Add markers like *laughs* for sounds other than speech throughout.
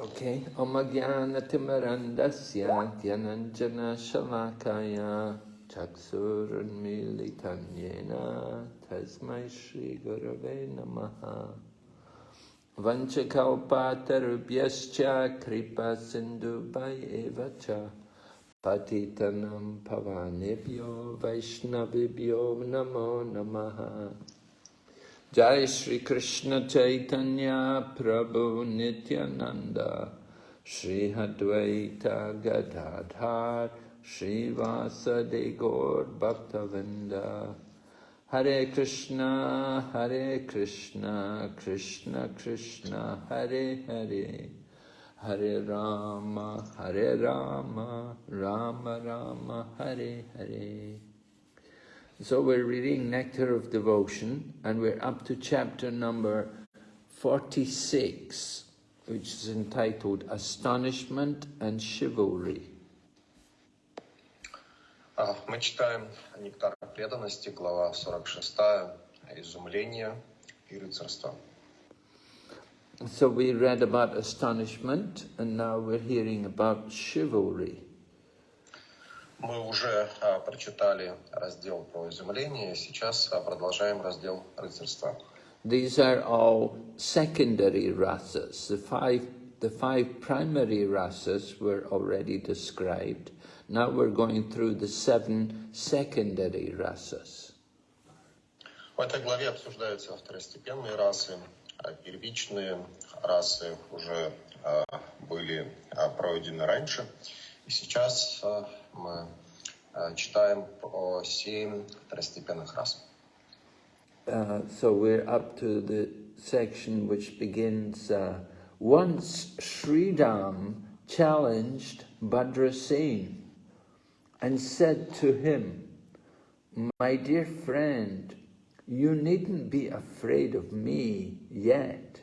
Okay. Omagyanatimarandasya gyananjana shalakaya chaksurunmilitanyena tasmai shri gurave namaha vanchakalpatarubhyascha kripa sindhubhai evacha patitanam pavanebhyo vaishnavibhyo namo namaha Jai Shri Krishna Chaitanya Prabhu Nityananda Shri Hadvaita Gadadhar Shri Vasade Gaur Bhaktavinda Hare Krishna Hare Krishna Krishna Krishna Hare Hare Hare Rama Hare Rama Rama Rama Hare Hare so we're reading Nectar of Devotion, and we're up to chapter number 46, which is entitled Astonishment and Chivalry. Мы читаем «Нектар преданности», глава 46, «Изумление и рыцарство». So we read about astonishment, and now we're hearing about chivalry. Мы уже а, прочитали раздел про изумление, сейчас а, продолжаем раздел рыцарства. These are all secondary rasas. The five, the five primary rasas were already described. Now we're going through the seven secondary rasas. В этой главе обсуждаются второстепенные расы, а первичные расы уже а, были а, пройдены раньше. И сейчас а, мы э, читаем семь второстепенных uh, so we're up to the section which begins, uh, once Sridam challenged Bhadrasen and said to him, my dear friend, you needn't be afraid of me yet.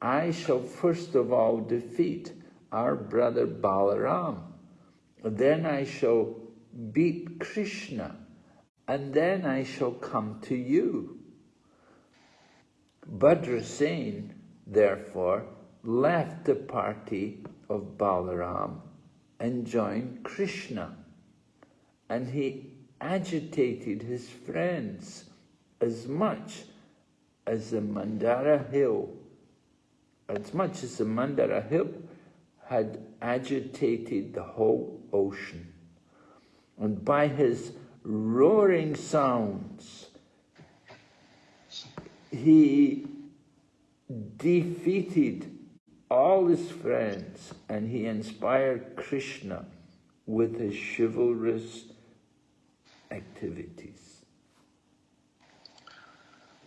I shall first of all defeat our brother Balaram then I shall beat Krishna, and then I shall come to you. Bhadrasen, therefore, left the party of Balaram and joined Krishna, and he agitated his friends as much as the Mandara hill, as much as the Mandara hill had agitated the whole ocean. And by his roaring sounds, he defeated all his friends and he inspired Krishna with his chivalrous activities.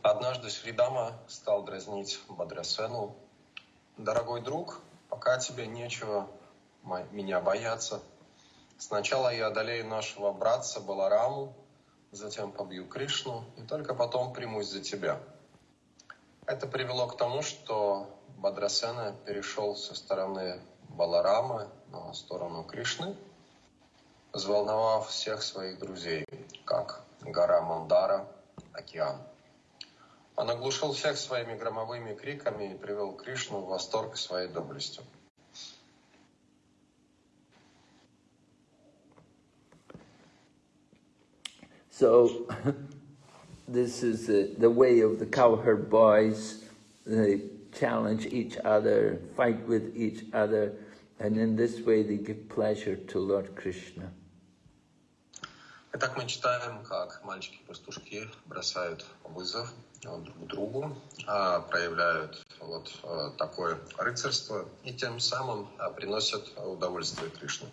Однажды Шридама стал дразнить Бадрасену. «Дорогой друг, пока тебе нечего меня бояться. Сначала я одолею нашего братца Балараму, затем побью Кришну, и только потом примусь за тебя. Это привело к тому, что Бадрасена перешел со стороны Баларамы на сторону Кришны, взволновав всех своих друзей, как гора Мандара, океан. Он оглушил всех своими громовыми криками и привел Кришну в восторг своей доблестью. So this is the, the way of the cowherd boys. They challenge each other, fight with each other, and in this way they give pleasure to Lord Krishna. Итак, мы читаем, как мальчики-пастушки бросают вызов друг другу, проявляют вот такое рыцарство и тем самым приносят удовольствие Кришне.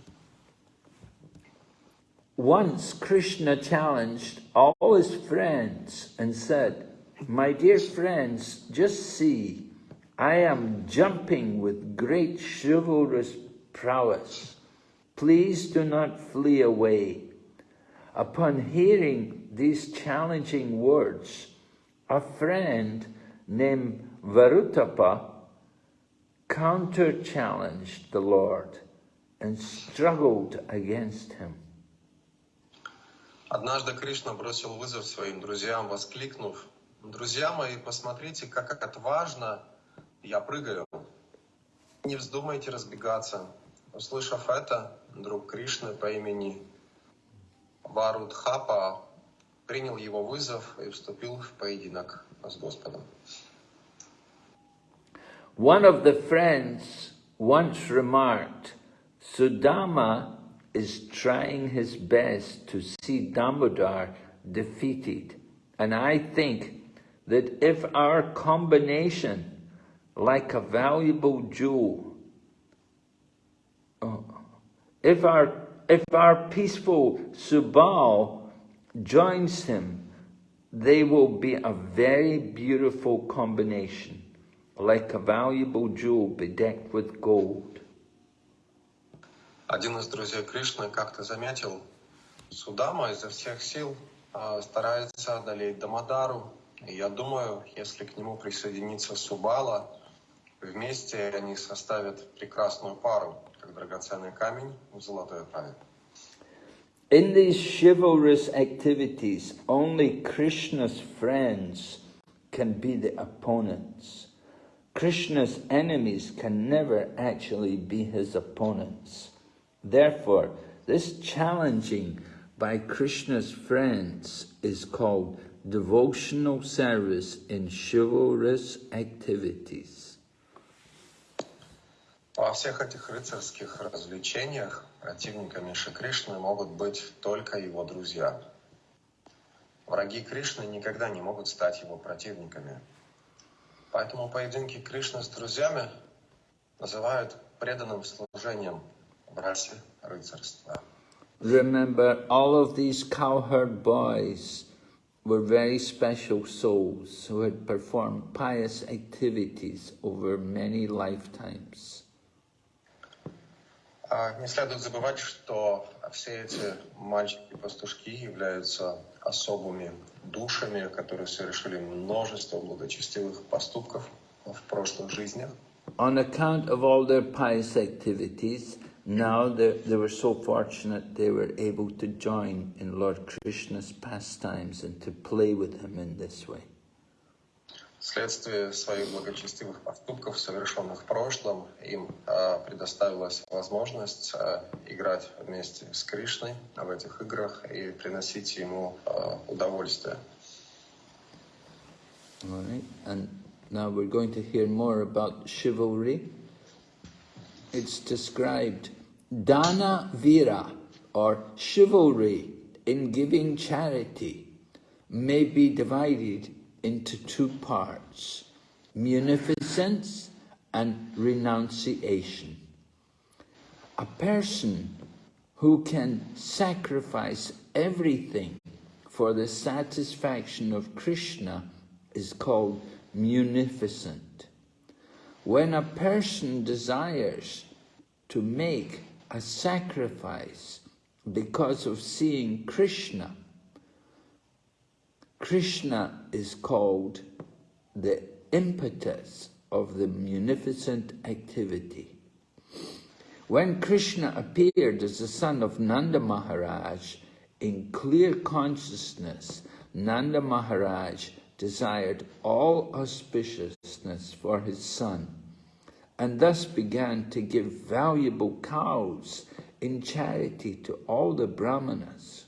Once Krishna challenged all his friends and said, My dear friends, just see, I am jumping with great chivalrous prowess. Please do not flee away. Upon hearing these challenging words, a friend named Varutapa counter-challenged the Lord and struggled against him. Однажды Кришна бросил вызов своим друзьям, воскликнув, «Друзья мои, посмотрите, как отважно я прыгаю». Не вздумайте разбегаться. Услышав это, друг Кришны по имени Варудхапа принял его вызов и вступил в поединок с Господом. One of the friends once remarked, Sudama is trying his best to see Damodar defeated. And I think that if our combination, like a valuable jewel, uh, if our, if our peaceful Subal joins him, they will be a very beautiful combination, like a valuable jewel bedecked with gold. Один из друзей Кришны как-то заметил, Судама изо всех сил а, старается одолеть Дамадару. И я думаю, если к нему присоединится Субала, вместе они составят прекрасную пару, как драгоценный камень в золотой оправе. In these chivalrous activities, only Krishna's friends can be the opponents. Krishna's enemies can never actually be his opponents. Therefore, this challenging by Krishna's friends is called devotional service in chivalrous activities. Во всех этих рыцарских развлечениях противниками Шри Кришны могут быть только его друзья. Враги Кришны никогда не могут стать его противниками. Поэтому поединки Кришны с друзьями называют преданным служением в расе рыцарства. Remember, all of these cowherd boys were very special souls who had performed pious activities over many lifetimes. Не следует забывать, что все эти мальчики-пастушки являются особыми душами, которые совершили множество благочестивых поступков в прошлых жизнях. On account of all their pious activities, now they, they were so fortunate they were able to join in Lord Krishna's pastimes and to play with him in this way. Вследствие своих благочестивых поступков, совершенных в прошлом, им э, предоставилась возможность э, играть вместе с Кришной в этих играх и приносить ему э, удовольствие. And now we're going to hear more about chivalry. It's described Dana Vira, or chivalry in giving charity, may be divided into two parts, munificence and renunciation. A person who can sacrifice everything for the satisfaction of Krishna is called munificent. When a person desires to make a sacrifice because of seeing Krishna, Krishna is called the impetus of the munificent activity. When Krishna appeared as the son of Nanda Maharaj, in clear consciousness, Nanda Maharaj desired all auspiciousness for his son, and thus began to give valuable cows in charity to all the brahmanas.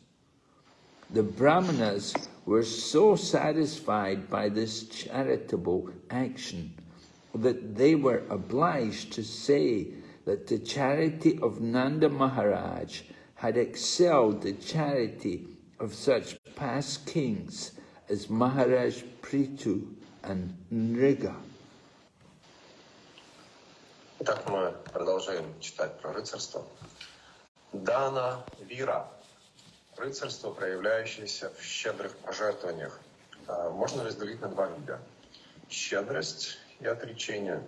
The brahmanas were so satisfied by this charitable action that they were obliged to say that the charity of Nanda Maharaj had excelled the charity of such past kings as Maharaj Prithu and Nriga. Итак, мы продолжаем читать про рыцарство. Дана Вира. Рыцарство, проявляющееся в щедрых пожертвованиях, можно разделить на два вида. Щедрость и отречение.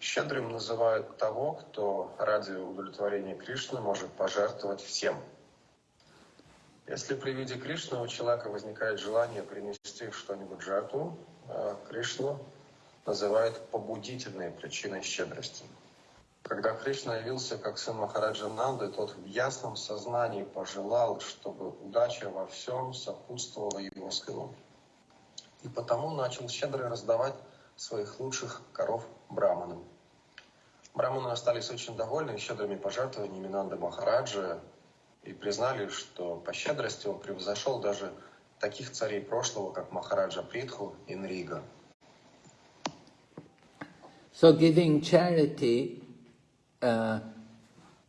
Щедрым называют того, кто ради удовлетворения Кришны может пожертвовать всем. Если при виде Кришны у человека возникает желание принести что-нибудь жертву, Кришну называют побудительной причиной щедрости. Когда Кришна явился как сын Махараджа Нанды, тот в ясном сознании пожелал, чтобы удача во всем сопутствовала его сыну. И потому начал щедро раздавать своих лучших коров браманам. Браманы остались очень довольны щедрыми пожертвованиями Нанды Махараджи и признали, что по щедрости он превзошел даже таких царей прошлого, как Махараджа Притху и Нрига. So giving charity uh,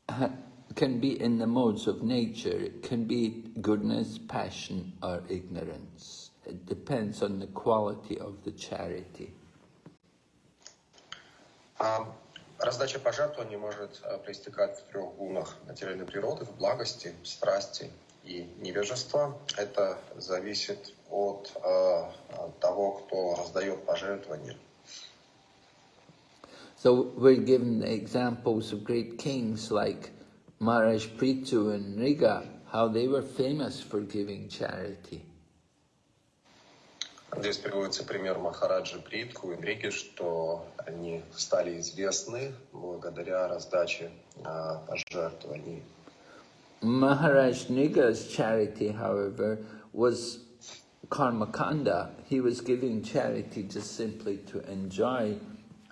*clears throat* can be in the modes of nature. It can be goodness, passion, or ignorance. It depends on the quality of the charity. А раздача пожертвований может э, проистекать в трех гунах материальной природы, в благости, страсти и невежества. Это зависит от э, того, кто раздает пожертвования. So we're given examples of great kings like Maharaj Prithu and Nriga, how they were famous for giving charity. Здесь приводится пример Махараджи Притху и Риги, что они стали известны благодаря раздаче а, пожертвований. Maharaj Nriga's charity, however, was karmakanda. He was giving charity just simply to enjoy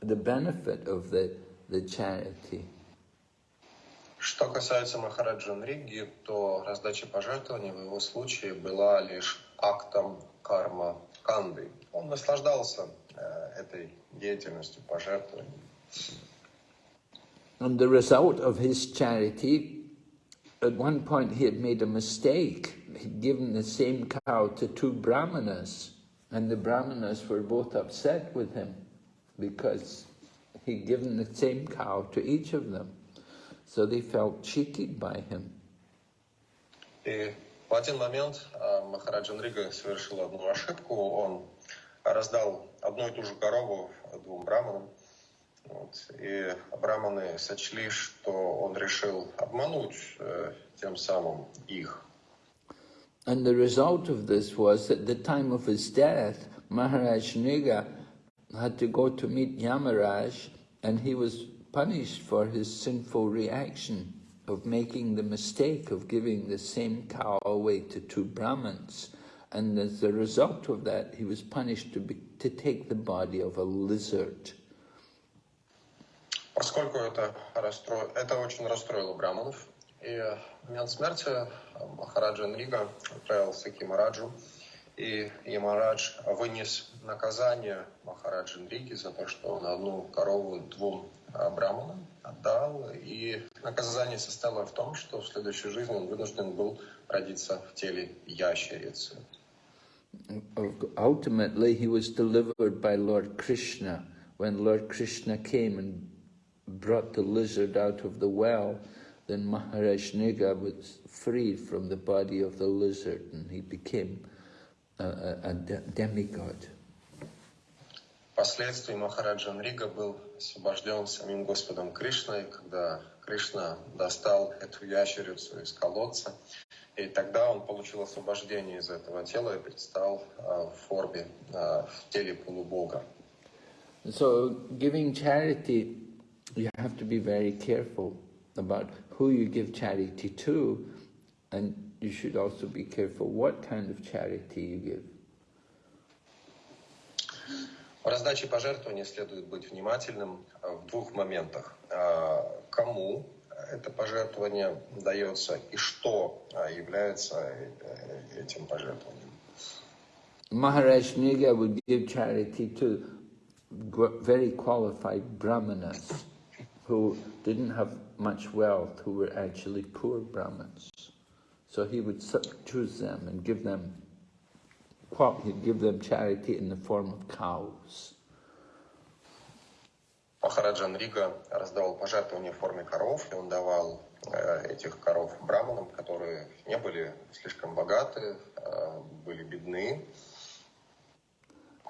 the benefit of the, the charity. Что касается Махараджа Нриги, то раздача пожертвований в его случае была лишь актом карма канды. Он наслаждался э, этой деятельностью пожертвований. And the result of his charity, at one point he had made a mistake. He'd given the same cow to two brahmanas, and the brahmanas were both upset with him because he'd given the same cow to each of them. So they felt cheated by him. И в один момент Махараджа Нрига совершил одну ошибку. Он раздал одну и ту же корову двум браманам. Вот. И браманы сочли, что он решил обмануть тем самым их. And the result of this was, at the time of his death, Maharaj Nriga had to go to meet Yamaraj and he was punished for his sinful reaction of making the mistake of giving the same cow away to two Brahmins. And as a result of that, he was punished to, be, to take the body of a lizard. Поскольку это, расстро... это очень расстроило браманов, и в момент смерти Махараджа Нрига отправился к Ямараджу, и Ямарадж вынес наказание Махараджи Нриги за то, что он одну корову двум браманам отдал, и наказание состояло в том, что в следующей жизни он вынужден был родиться в теле ящерицы. Ultimately, he was delivered by Lord Krishna. When Lord Krishna came and brought the lizard out of the well, then Maharaj Niga was freed from the body of the lizard and he became a, a, a demigod. Впоследствии Махараджа Нрига был освобожден самим Господом Кришной, когда Кришна достал эту ящерицу из колодца, и тогда он получил освобождение из этого тела и предстал в форме, в теле полубога. So, giving charity, you have to be very careful about who you give charity to, and you should also be careful what kind of charity you give. В раздаче пожертвований следует быть внимательным в двух моментах. Кому это пожертвование дается и что является этим пожертвованием. Maharaj Niga would give charity to very qualified brahmanas who didn't have much wealth, who were actually poor brahmins. So he would choose them and give them crop, he'd give them charity in the form of cows. Махараджа Нрига раздавал пожертвования в форме коров, и он давал э, этих коров браманам, которые не были слишком богаты, э, были бедны.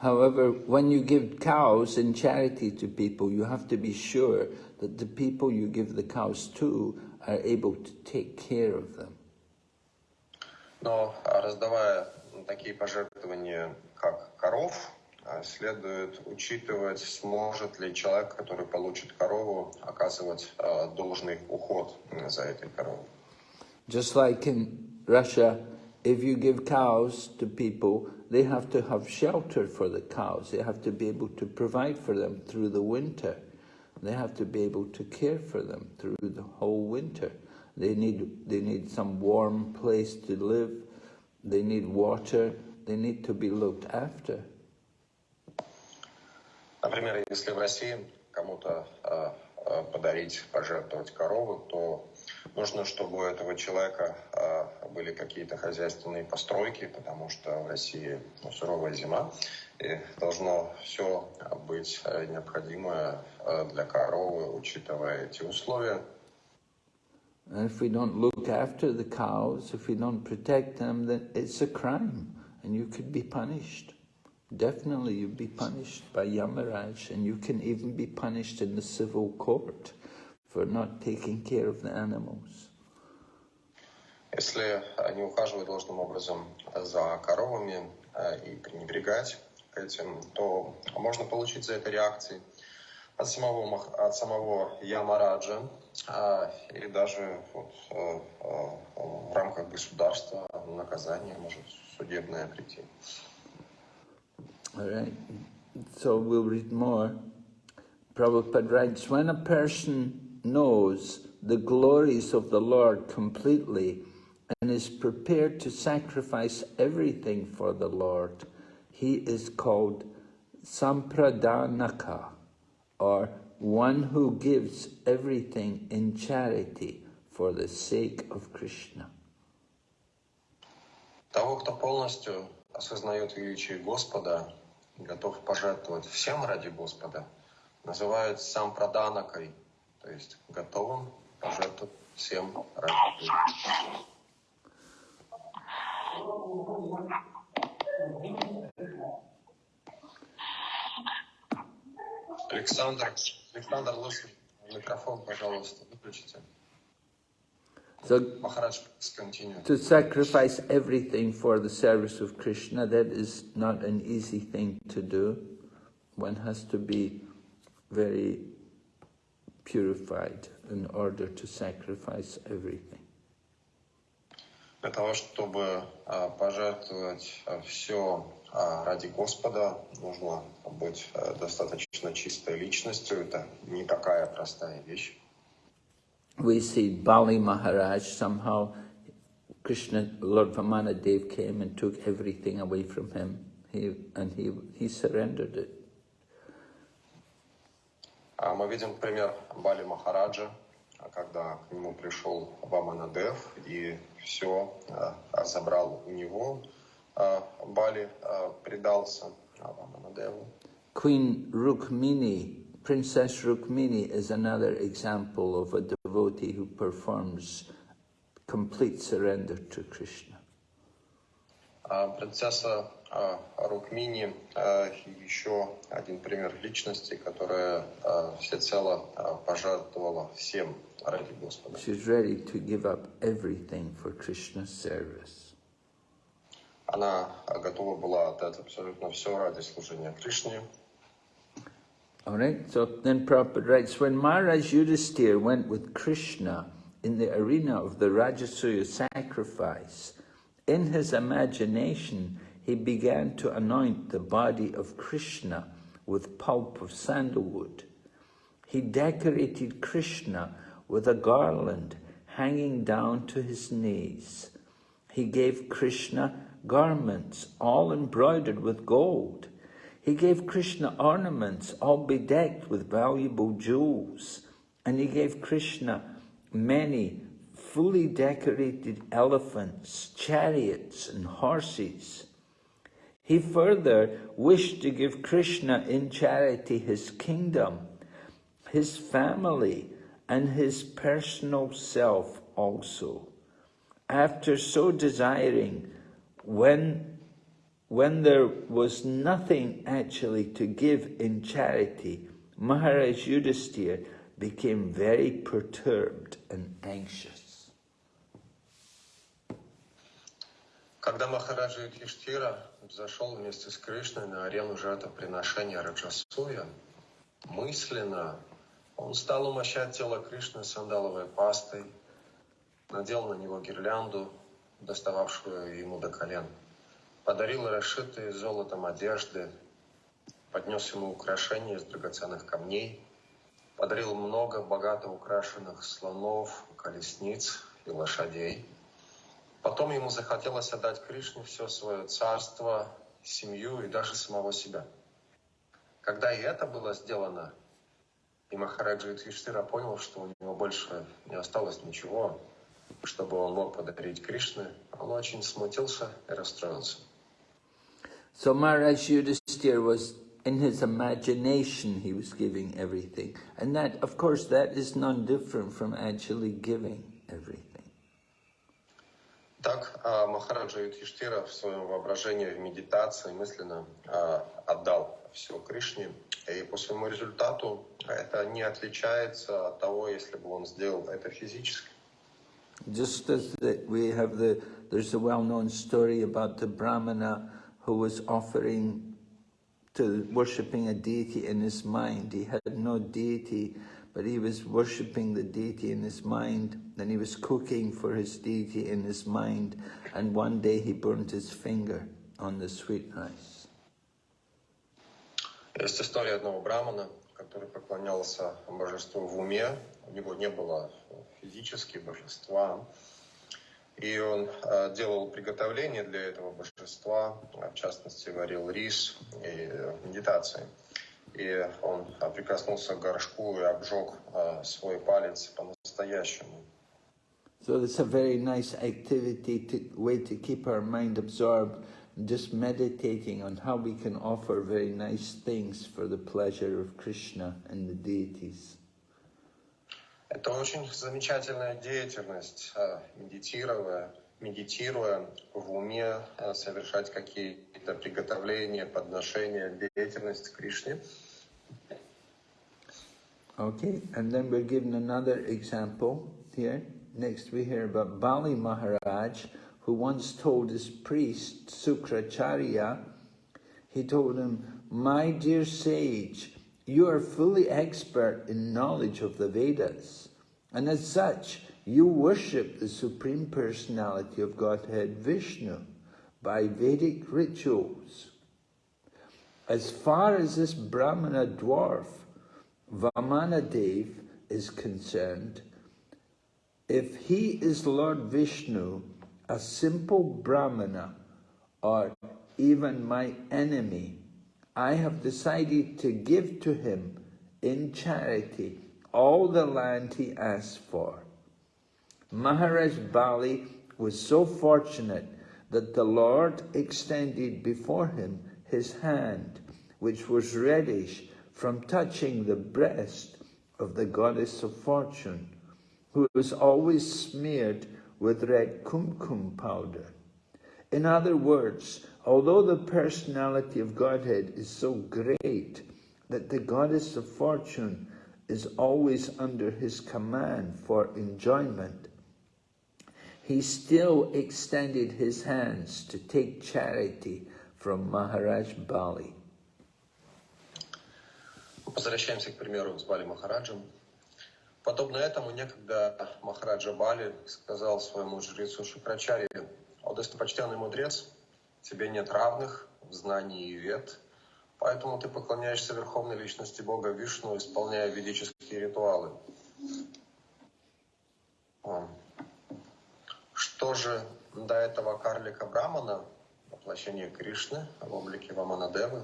However, when you give cows in charity to people, you have to be sure that the people you give the cows to are able to take care of them. Но раздавая такие пожертвования, как коров, следует учитывать, сможет ли человек, который получит корову, оказывать должный уход за этой коровой. Just like in Russia, if you give cows to people, they have to have shelter for the cows. They have to be able to provide for them through the winter. They have to be able to care for them through the whole winter. They need, they need some warm place to live. They need water. They need to be looked after. Например, если в России кому-то э, э, подарить, пожертвовать корову, то нужно, чтобы у этого человека э, были какие-то хозяйственные постройки, потому что в России ну, суровая зима, и должно все быть э, необходимое э, для коровы, учитывая эти условия. And if we don't look after the cows, if we don't protect them, then it's a crime and you could be punished. Definitely you'd be punished by Yamaraj and you can even be punished in the civil court for not taking care of the animals. Если не ухаживать должным образом за коровами э, и пренебрегать этим, то можно получить за это реакции от самого, Мах- от самого Ямараджа а, или даже вот, э, э, в рамках государства наказание может судебное прийти. All right, so we'll read more. Prabhupada writes, when a person knows the glories of the Lord completely and is prepared to sacrifice everything for the Lord, he is called Sampradhanaka, or one who gives everything in charity for the sake of Krishna. Того, кто полностью осознает величие Господа готов пожертвовать всем ради Господа, называют сам проданакой, то есть готовым пожертвовать всем ради Господа. Александр, Александр Лысый, микрофон, пожалуйста, выключите. So Махарадж, please continue. to sacrifice everything for the service of Krishna, that is not an easy thing to do. One has to be very purified in order to sacrifice everything. Для того, чтобы а, пожертвовать все ради Господа, нужно быть а, достаточно чистой личностью. Это не такая простая вещь. We see Bali Maharaj somehow, Krishna, Lord Vamanadev came and took everything away from him. He, and he, he surrendered it. А Мы видим пример Бали Махараджа, а, когда к нему пришел Ваманадев и все забрал у него. А, Бали а, предался Ваманадеву. Queen Rukmini, Princess Rukmini is another example of a devotee who performs complete surrender to Krishna. А Принцесса а, Рукмини а, еще один пример личности, которая а, всецело а, пожертвовала всем ради Господа. She's ready to give up everything for Krishna's service. Она а, готова была отдать абсолютно все ради служения Кришне. All right, so then Prabhupada writes, when Maharaj Yudhisthira went with Krishna in the arena of the Rajasuya sacrifice, in his imagination he began to anoint the body of Krishna with pulp of sandalwood. He decorated Krishna with a garland hanging down to his knees. He gave Krishna garments all embroidered with gold. He gave Krishna ornaments all bedecked with valuable jewels. And he gave Krishna many fully decorated elephants, chariots, and horses. He further wished to give Krishna in charity his kingdom, his family, and his personal self also. After so desiring, when, when there was nothing actually to give in charity, Maharaj Yudhisthira became very perturbed and anxious. Когда Махараджа Юдхиштира зашел вместе с Кришной на арену жертвоприношения Раджасуя, мысленно он стал умощать тело Кришны сандаловой пастой, надел на него гирлянду, достававшую ему до колен, подарил расшитые золотом одежды, поднес ему украшения из драгоценных камней, подарил много богато украшенных слонов, колесниц и лошадей. Потом ему захотелось отдать Кришне все свое царство, семью и даже самого себя. Когда и это было сделано, и Махараджа Юдхиштира понял, что у него больше не осталось ничего, чтобы он мог подарить Кришне, он очень смутился и расстроился. So Maharaj Yudhisthira was, in his imagination, he was giving everything. And that, of course, that is none different from actually giving everything. Так а, Махараджа Юдхиштира в своем воображении, в медитации мысленно а, отдал все Кришне. И по своему результату это не отличается от того, если бы он сделал это физически. Just as the, we have the, there's a well-known story about the Brahmana who was offering to worshipping a deity in his mind. He had no deity, but he was worshipping the deity in his mind, and he was cooking for his deity in his mind, and one day he burnt his finger on the sweet rice. Есть история одного брамана, который поклонялся божеству в уме. У него не было физически божества. И он э, делал приготовление для этого божества, в частности, варил рис и медитации. И он э, прикоснулся к горшку и обжег э, свой палец по-настоящему. So it's a very nice activity, to, way to keep our mind absorbed, just meditating on how we can offer very nice things for the pleasure of Krishna and the deities. Это очень замечательная деятельность, э, медитируя, медитируя в уме, э, совершать какие-то приготовления, подношения, деятельность Кришне. Okay, and then we're given another example here. Next we hear about Bali Maharaj, who once told his priest, Sukracharya, he told him, My dear sage, you are fully expert in knowledge of the Vedas, and as such, you worship the Supreme Personality of Godhead Vishnu by Vedic rituals. As far as this Brahmana dwarf, Vamanadev, is concerned, if he is Lord Vishnu, a simple Brahmana, or even my enemy, I have decided to give to him in charity all the land he asked for. Maharaj Bali was so fortunate that the Lord extended before him his hand, which was reddish from touching the breast of the goddess of fortune, who was always smeared with red kumkum powder. In other words, although the personality of Godhead is so great that the goddess of fortune is always under his command for enjoyment, he still extended his hands to take charity from Maharaj Bali. Возвращаемся к примеру с Бали Махараджем. Подобно этому некогда Махараджа Бали сказал своему жрецу Шукрачаре, «О, достопочтенный мудрец, тебе нет равных в знании и вет, поэтому ты поклоняешься Верховной Личности Бога Вишну, исполняя ведические ритуалы». Что же до этого карлика Брамана, воплощение Кришны в облике Ваманадевы,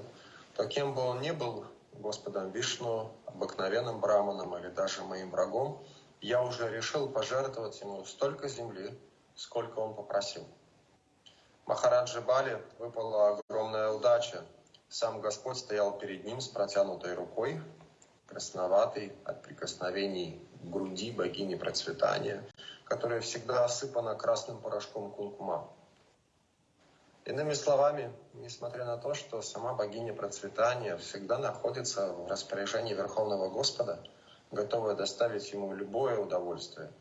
то кем бы он ни был, Господом Вишну, обыкновенным браманом или даже моим врагом, я уже решил пожертвовать ему столько земли, сколько он попросил. Махараджи Бали выпала огромная удача. Сам Господь стоял перед ним с протянутой рукой, красноватой от прикосновений груди богини процветания, которая всегда осыпана красным порошком кункума. Иными словами, несмотря на то, что сама богиня процветания всегда находится в распоряжении Верховного Господа, готовая доставить ему любое удовольствие,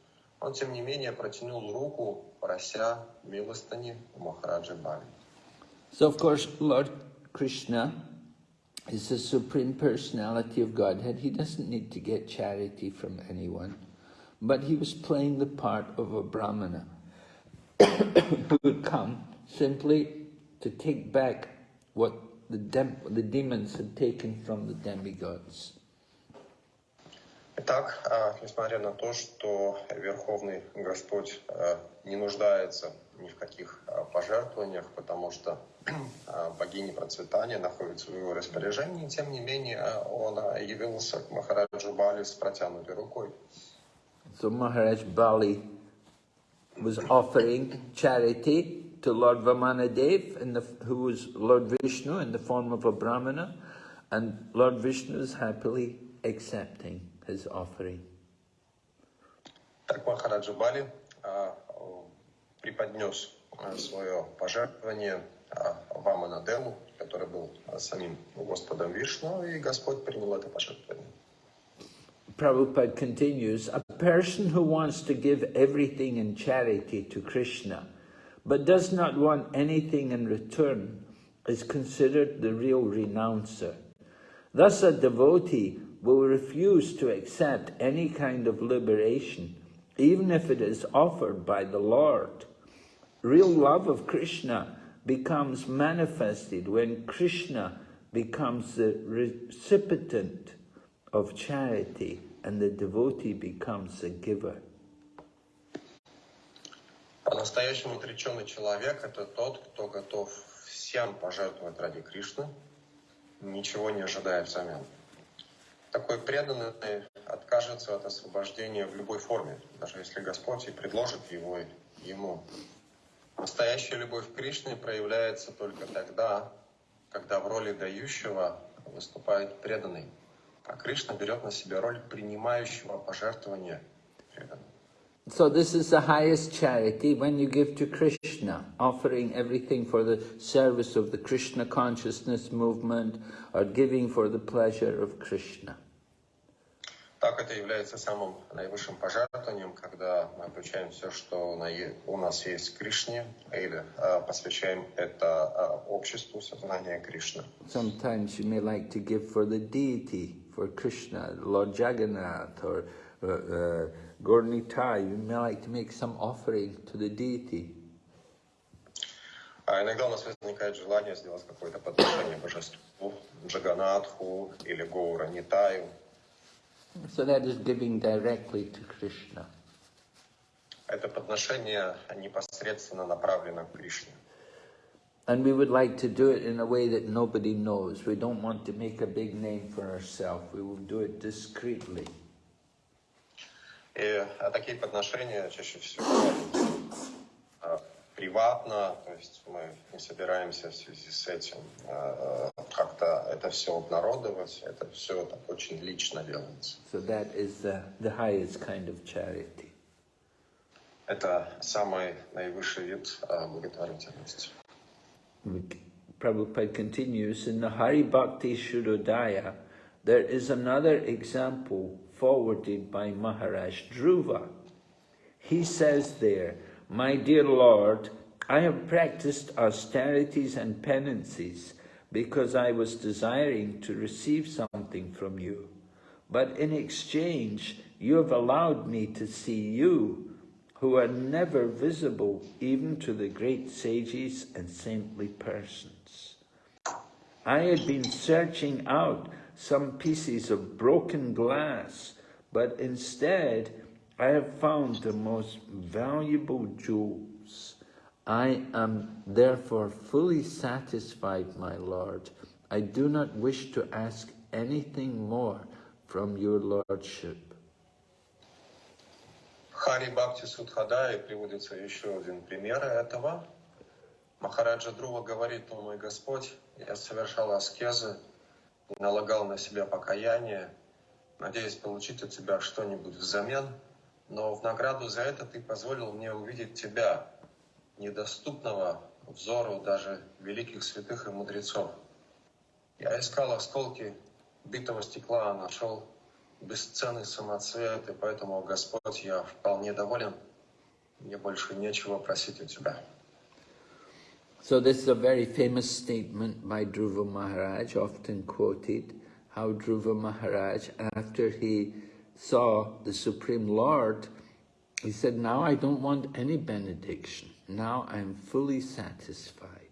он, тем не менее, протянул руку, прося милостыни у Махараджи Бали. So, of course, Lord Krishna is the Supreme Personality of Godhead. He doesn't need to get charity from anyone. But he was playing the part of a Brahmana *coughs* who would come simply to take back what the, dem the demons had taken from the demigods. Итак, а, несмотря на то, что Верховный Господь а, не нуждается ни в каких а, пожертвованиях, потому что *clears throat* богиня процветания находится в его распоряжении, тем не менее он явился к Махараджу Бали с протянутой рукой. So Maharaj Bali was offering charity to Lord Vamanadev, in the, who was Lord Vishnu in the form of a Brahmana, and Lord Vishnu is happily accepting his offering. Так Махараджа Бали а, преподнес а, свое пожертвование а, Ваманадеву, который был самим Господом Вишну, и Господь принял это пожертвование. Prabhupada continues, a person who wants to give everything in charity to Krishna, but does not want anything in return, is considered the real renouncer. Thus a devotee will refuse to accept any kind of liberation, even if it is offered by the Lord. Real love of Krishna becomes manifested when Krishna becomes the recipient of charity and the devotee becomes a giver. По-настоящему отреченный человек – это тот, кто готов всем пожертвовать ради Кришны, ничего не ожидая взамен. Такой преданный откажется от освобождения в любой форме, даже если Господь и предложит его ему. Настоящая любовь к Кришне проявляется только тогда, когда в роли дающего выступает преданный, а Кришна берет на себя роль принимающего пожертвования преданного. So this is the highest charity when you give to Krishna, offering everything for the service of the Krishna consciousness movement or giving for the pleasure of Krishna. Так это является самым наивысшим пожертвованием, когда мы обучаем все, что у нас есть Кришне, или посвящаем это обществу сознания Кришны. Sometimes you may like to give for the deity, for Krishna, Lord Jagannath, or uh, uh, Gornitai, you may like to make some offering to the deity. А иногда у нас возникает желание сделать какое-то подношение божеству, Джаганатху или Гоура Нитаю. So that is giving directly to Krishna. Это подношение непосредственно направлено к Кришне. And we would like to do it in a way that nobody knows. We don't want to make a big name for ourselves. We will do it discreetly. И такие подношения чаще всего приватно, то есть мы не собираемся в связи с этим как-то это все обнародовать, это все так очень лично делается. So that is the, the highest kind of charity. Это самый наивысший вид э, благотворительности. Prabhupada continues, in the Hari Bhakti Sudhodaya, there is another example forwarded by Maharaj Dhruva. He says there, My dear Lord, I have practiced austerities and penances, because I was desiring to receive something from you. But in exchange, you have allowed me to see you, who are never visible even to the great sages and saintly persons. I had been searching out some pieces of broken glass, but instead I have found the most valuable jewels. I am therefore fully satisfied, my Lord. I do not wish to ask anything more from your Lordship. Хари Бхакти Судхадай приводится еще один пример этого. Махараджа Друва говорит, о мой Господь, я совершал аскезы, налагал на себя покаяние, надеясь получить от Тебя что-нибудь взамен, но в награду за это Ты позволил мне увидеть Тебя, недоступного взору даже великих святых и мудрецов. Я искал осколки битого стекла, а нашел бесценный самоцвет, и поэтому, Господь, я вполне доволен. Мне больше нечего просить у Тебя. So this is a very famous statement by Dhruva Maharaj, often quoted, how Dhruva Maharaj, after he saw the Supreme Lord, he said, now I don't want any benediction. Now I'm fully satisfied.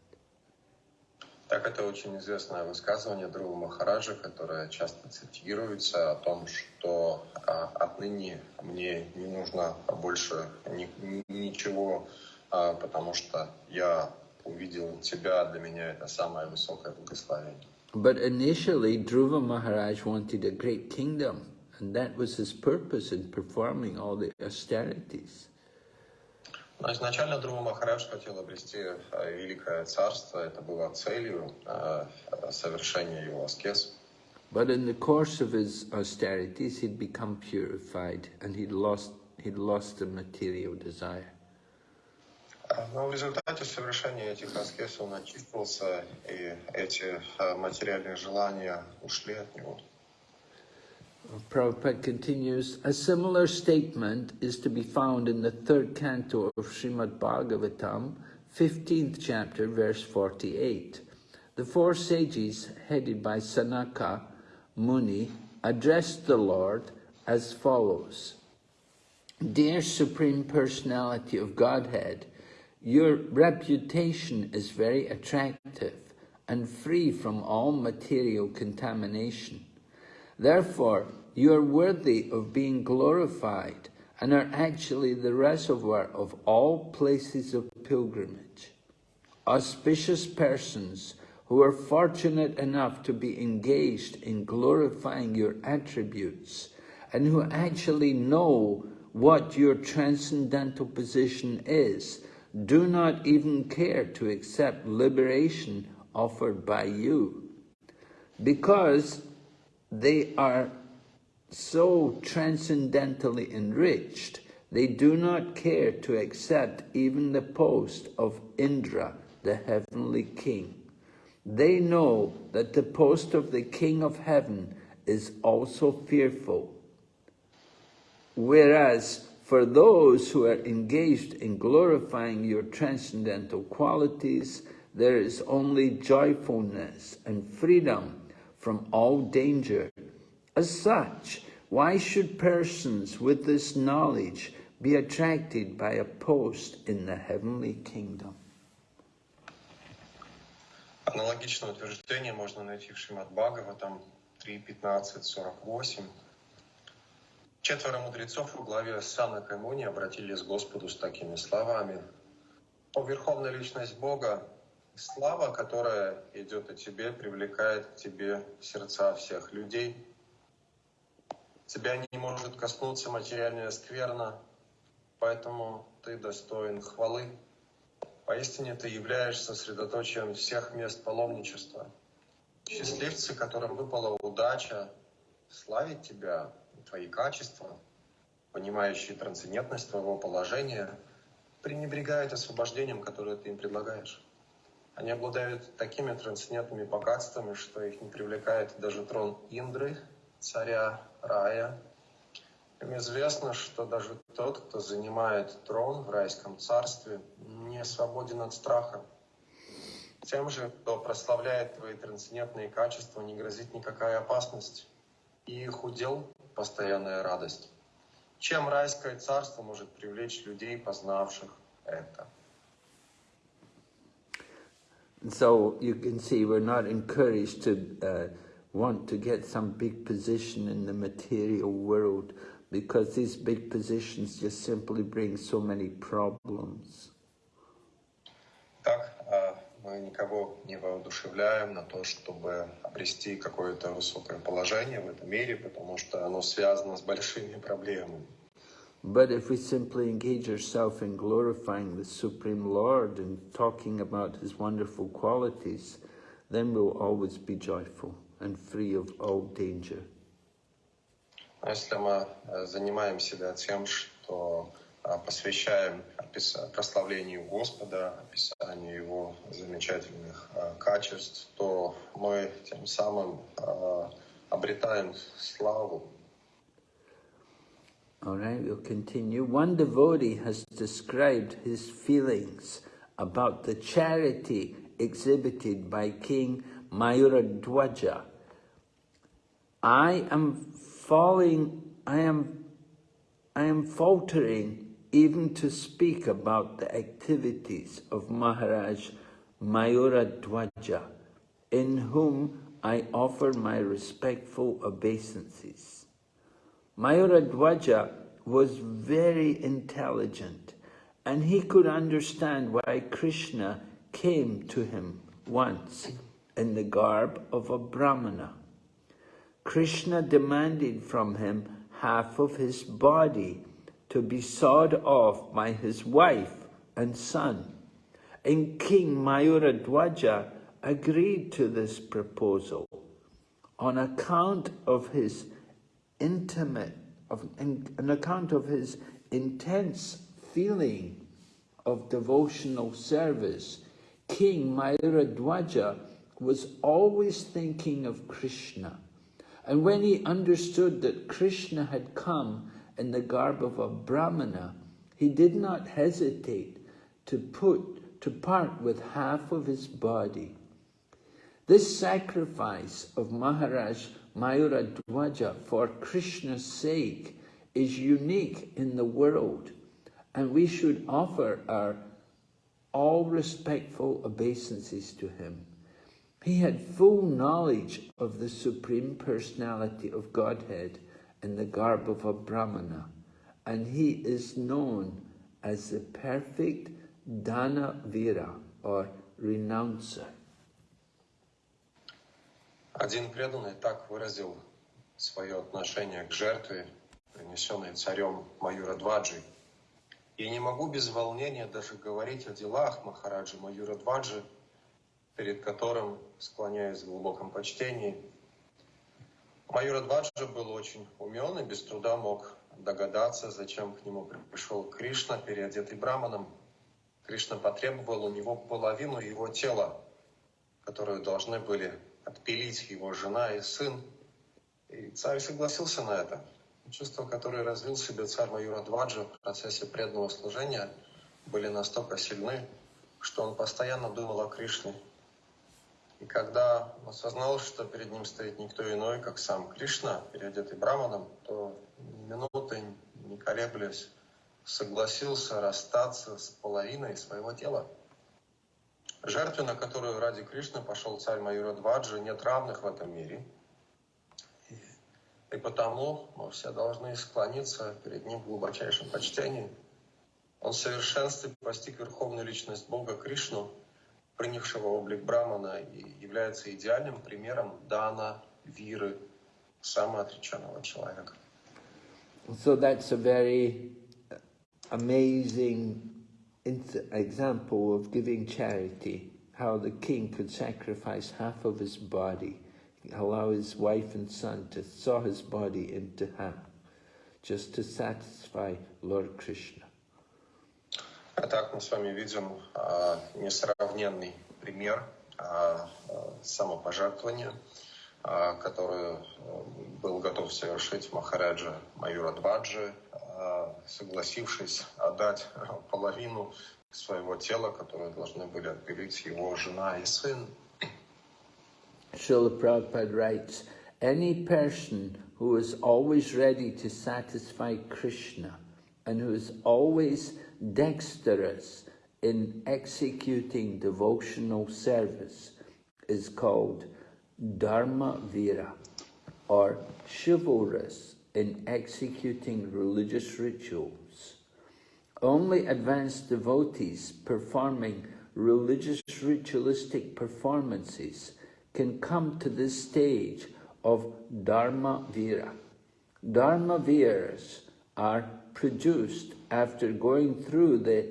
Так это очень известное высказывание Друва Махараджа, которое часто цитируется о том, что а, отныне мне не нужно больше ни- ни- ничего, а, потому что я увидел тебя, для меня это самое высокое благословение. But initially, Dhruva Maharaj wanted a great kingdom, and that was his purpose in performing all the austerities. Но изначально Друва Махарадж хотел обрести э, великое царство, это было целью э, совершения его аскез. But in the course of his austerities, he'd become purified, and he'd lost he'd lost the material desire. А, Но в результате совершения этих аскез он очистился, и эти материальные желания ушли от него. Prabhupada continues, a similar statement is to be found in the third canto of Srimad Bhagavatam, 15th chapter, verse 48. The four sages, headed by Sanaka Muni, addressed the Lord as follows. Dear Supreme Personality of Godhead, your reputation is very attractive and free from all material contamination. Therefore, you are worthy of being glorified and are actually the reservoir of all places of pilgrimage. Auspicious persons who are fortunate enough to be engaged in glorifying your attributes and who actually know what your transcendental position is, do not even care to accept liberation offered by you. Because they are so transcendentally enriched, they do not care to accept even the post of Indra, the heavenly king. They know that the post of the king of heaven is also fearful. Whereas for those who are engaged in glorifying your transcendental qualities, there is only joyfulness and freedom from all danger. As such, why should persons with this knowledge be attracted by a post in the heavenly kingdom? Аналогичное утверждение можно найти в Шримад Бхагаватам 3.15.48. Четверо мудрецов во главе с Санакой Муни обратились к Господу с такими словами. «О Верховная Личность Бога, слава, которая идет от Тебе, привлекает к Тебе сердца всех людей. Тебя не может коснуться материальная скверна, поэтому Ты достоин хвалы. Поистине Ты являешься сосредоточием всех мест паломничества. Счастливцы, которым выпала удача славить Тебя, Твои качества, понимающие трансцендентность Твоего положения, пренебрегают освобождением, которое Ты им предлагаешь. Они обладают такими трансцендентными богатствами, что их не привлекает даже трон Индры, царя рая. Им известно, что даже тот, кто занимает трон в райском царстве, не свободен от страха. Тем же, кто прославляет твои трансцендентные качества, не грозит никакая опасность. И их удел — постоянная радость. Чем райское царство может привлечь людей, познавших это? And so you can see we're not encouraged to uh, want to get some big position in the material world because these big positions just simply bring so many problems. Так, а, мы никого не воодушевляем на то, чтобы обрести какое-то высокое положение в этом мире, потому что оно связано с большими проблемами. But if we simply engage ourselves in glorifying the Supreme Lord and talking about His wonderful qualities, then we'll always be joyful and free of all danger. Но если мы э, занимаем себя тем, что а, посвящаем опис- прославлению Господа, описанию Его замечательных а, качеств, то мы тем самым а, обретаем славу. all right, we'll continue. One devotee has described his feelings about the charity exhibited by King Mayuradwaja. I am falling, I am, I am faltering even to speak about the activities of Maharaj Mayuradwaja, in whom I offer my respectful obeisances. Mayuradwaja was very intelligent and he could understand why Krishna came to him once in the garb of a brahmana. Krishna demanded from him half of his body to be sawed off by his wife and son. And King Mayuradwaja agreed to this proposal on account of his intimate, of, on account of his intense feeling of devotional service. King Mayuradwaja was always thinking of Krishna. And when he understood that Krishna had come in the garb of a brahmana, he did not hesitate to put to part with half of his body. This sacrifice of Maharaj Mayuradwaja for Krishna's sake is unique in the world, and we should offer our all respectful obeisances to him. He had full knowledge of the Supreme Personality of Godhead in the garb of a Brahmana, and he is known as the perfect Dana Vira, or renouncer. Один преданный так выразил свое отношение к жертве, принесенной царем Маюрадваджи. «Я не могу без волнения даже говорить о делах Махараджи Маюрадваджи, перед которым склоняюсь в глубоком почтении. Маюрадваджа был очень умен и без труда мог догадаться, зачем к нему пришел Кришна, переодетый браманом. Кришна потребовал у него половину его тела, которую должны были отпилить его жена и сын. И царь согласился на это. Чувства, которые развил в себе царь Маюрадваджа в процессе преданного служения, были настолько сильны, что он постоянно думал о Кришне. И когда он осознал, что перед ним стоит никто иной, как сам Кришна, переодетый браманом, то минуты, не колеблясь, согласился расстаться с половиной своего тела. Жертве, на которую ради Кришны пошел царь Маюрадваджи, нет равных в этом мире. И потому мы все должны склониться перед ним в глубочайшем почтении. Он в совершенстве постиг верховную личность Бога Кришну, принявшего облик Брамана, и является идеальным примером дана, виры, самоотреченного человека. So that's a very amazing example of giving charity, how the king could sacrifice half of his body, allow his wife and son to saw his body into half, just to satisfy Lord Krishna. А так мы с вами видим а, несравненный пример а, самопожертвования, а, который был готов совершить Махараджа Маюра Дваджи, согласившись отдать половину своего тела, которое должны были отпилить его жена и сын. Srila Prabhupada writes, any person who is always ready to satisfy Krishna and who is always dexterous in executing devotional service is called Dharma Vira or chivalrous in executing religious rituals. Only advanced devotees performing religious ritualistic performances can come to this stage of Dharma Vira. Dharma Viras are produced after going through the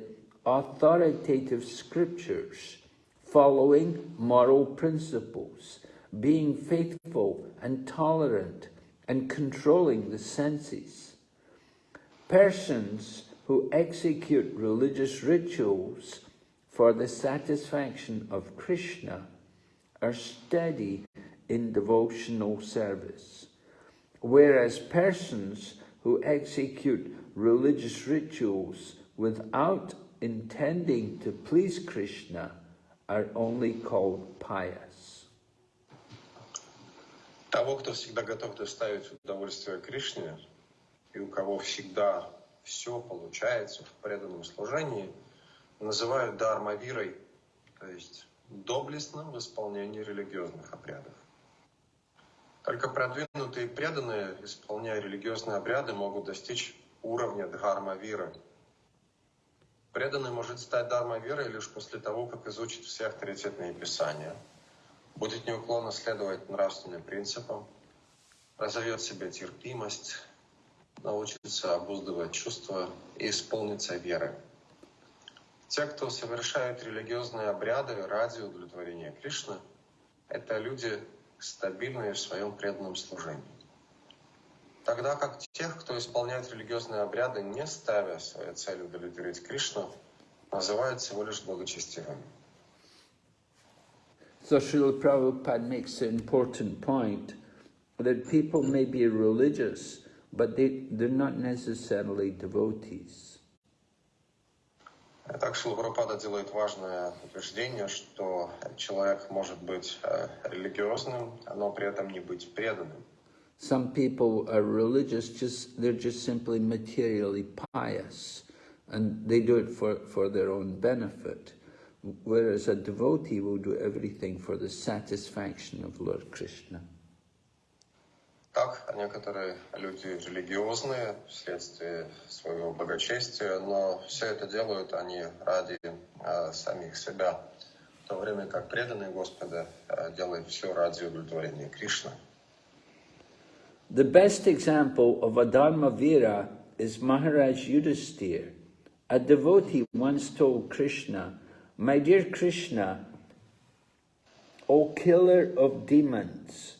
authoritative scriptures, following moral principles, being faithful and tolerant, and controlling the senses. Persons who execute religious rituals for the satisfaction of Krishna are steady in devotional service, whereas persons who execute religious rituals without intending to please Krishna are only called pious. Того, кто всегда готов доставить удовольствие Кришне, и у кого всегда все получается в преданном служении, называют дармавирой, то есть доблестным в исполнении религиозных обрядов. Только продвинутые преданные, исполняя религиозные обряды, могут достичь уровня дхарма виры. Преданный может стать дхарма верой лишь после того, как изучит все авторитетные писания, будет неуклонно следовать нравственным принципам, разовьет себе терпимость, научится обуздывать чувства и исполнится верой. Те, кто совершают религиозные обряды ради удовлетворения Кришны, это люди стабильные в своем преданном служении. Тогда как тех, кто исполняет религиозные обряды, не ставя своей целью удовлетворить Кришну, называют всего лишь благочестивыми. So Srila Prabhupada makes an important point that people may be religious, but they, they're not necessarily devotees. Так Шрила Прабхупада делает важное утверждение, что человек может быть э, религиозным, но при этом не быть преданным. Some people are religious, just they're just simply materially pious, and they do it for, for their own benefit. Whereas a devotee will do everything for the satisfaction of Lord Krishna. Так, некоторые люди религиозные вследствие своего благочестия, но все это делают они ради э, самих себя, в то время как преданные Господа э, делают все ради удовлетворения Кришны. The best example of a Dharma Vira is Maharaj Yudhisthira. A devotee once told Krishna, my dear Krishna, O killer of demons,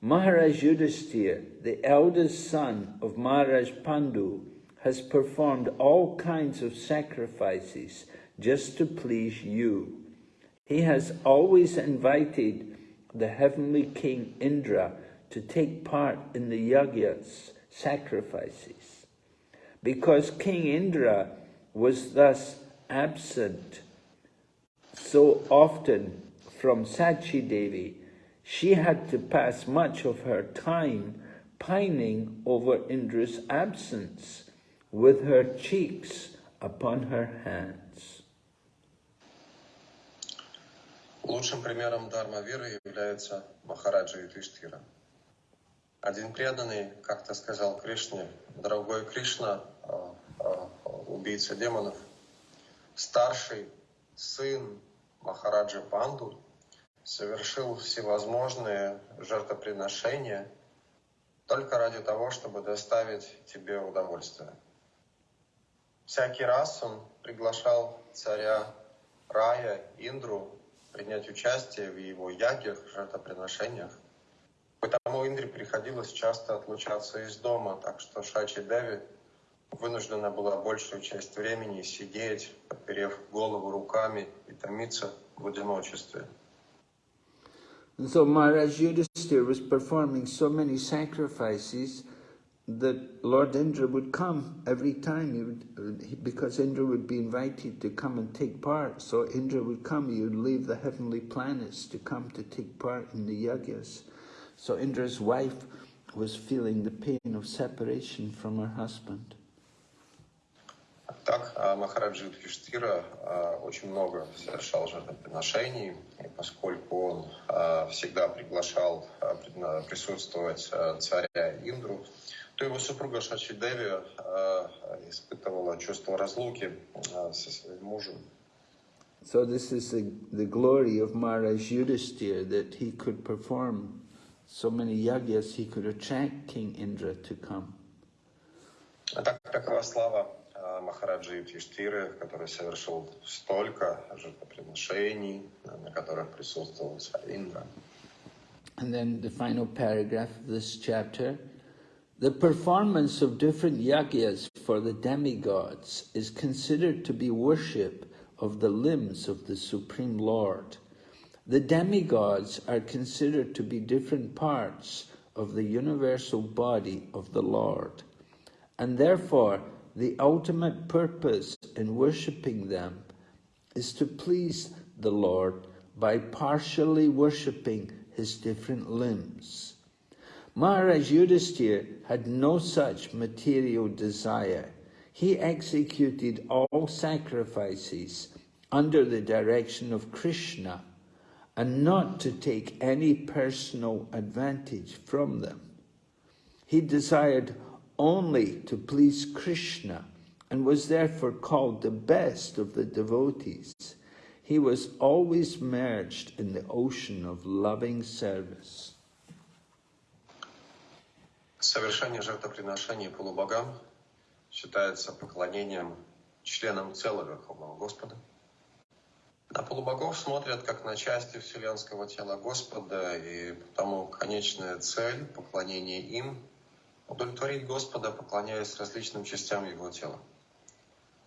Maharaj Yudhisthira, the eldest son of Maharaj Pandu, has performed all kinds of sacrifices just to please you. He has always invited the heavenly king Indra to take part in the yagyas, sacrifices. Because King Indra was thus absent so often from Sachi Devi, she had to pass much of her time pining over Indra's absence with her cheeks upon her hands. Лучшим примером дхарма виры является Махараджа Юдиштхира. Один преданный как-то сказал Кришне, дорогой Кришна, убийца демонов, старший сын Махараджа Панду совершил всевозможные жертвоприношения только ради того, чтобы доставить тебе удовольствие. Всякий раз он приглашал царя Рая, Индру, принять участие в его ягах, жертвоприношениях. Поэтому Индре приходилось часто отлучаться из дома, так что Шачи Деви вынуждена была большую часть времени сидеть, подперев голову руками и томиться в одиночестве. And so Maharaj Yudhisthira was performing so many sacrifices that Lord Indra would come every time, he would, because Indra would be invited to come and take part. So Indra would come, he would leave the heavenly planets to come to take part in the yagyas. So Indra's wife was feeling the pain of separation from her husband. Так, Махараджи Юдхиштира очень много совершал жертвоприношений, и поскольку он всегда приглашал присутствовать царя Индру, то его супруга Шачи Деви испытывала чувство разлуки со своим мужем. So this is the, the glory of Maharaj Yudhisthira, that he could perform so many yagyas, he could attract King Indra to come. Так, такова слава Махараджи Юдхиштиры, который совершил столько жертвоприношений, на которых присутствовал царь Индра. And then the final paragraph of this chapter. The performance of different yagyas for the demigods is considered to be worship of the limbs of the Supreme Lord. The demigods are considered to be different parts of the universal body of the Lord, and therefore the ultimate purpose in worshipping them is to please the Lord by partially worshipping his different limbs. Maharaj Yudhisthira had no such material desire. He executed all sacrifices under the direction of Krishna and not to take any personal advantage from them. He desired only to please Krishna and was therefore called the best of the devotees. He was always merged in the ocean of loving service. Совершение жертвоприношений полубогам считается поклонением членам тела Верховного Господа. На полубогов смотрят как на части вселенского тела Господа, и потому конечная цель поклонения им – удовлетворить Господа, поклоняясь различным частям Его тела.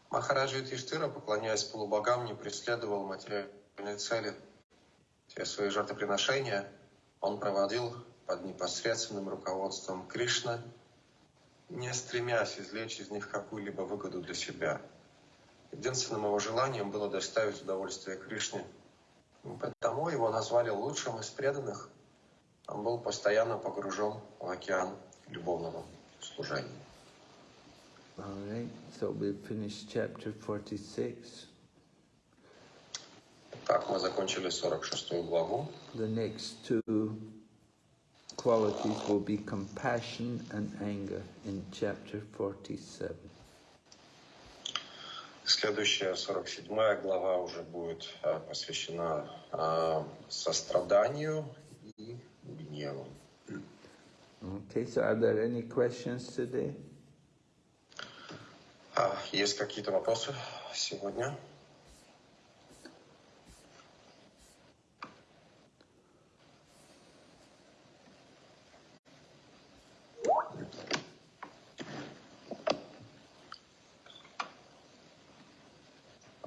Махараджа Юдхиштира, поклоняясь полубогам, не преследовал материальной цели. Все свои жертвоприношения он проводил под непосредственным руководством Кришны, не стремясь извлечь из них какую-либо выгоду для себя. Единственным его желанием было доставить удовольствие Кришне. Потому его назвали лучшим из преданных. Он был постоянно погружен в океан любовного служения. All right, so we've finished chapter 46. Так, мы закончили 46 главу. The next two qualities will be compassion and anger in chapter 47. Следующая 47 глава уже будет а, посвящена а, состраданию и гневу. Okay, so are there any questions today? А, есть какие-то вопросы сегодня?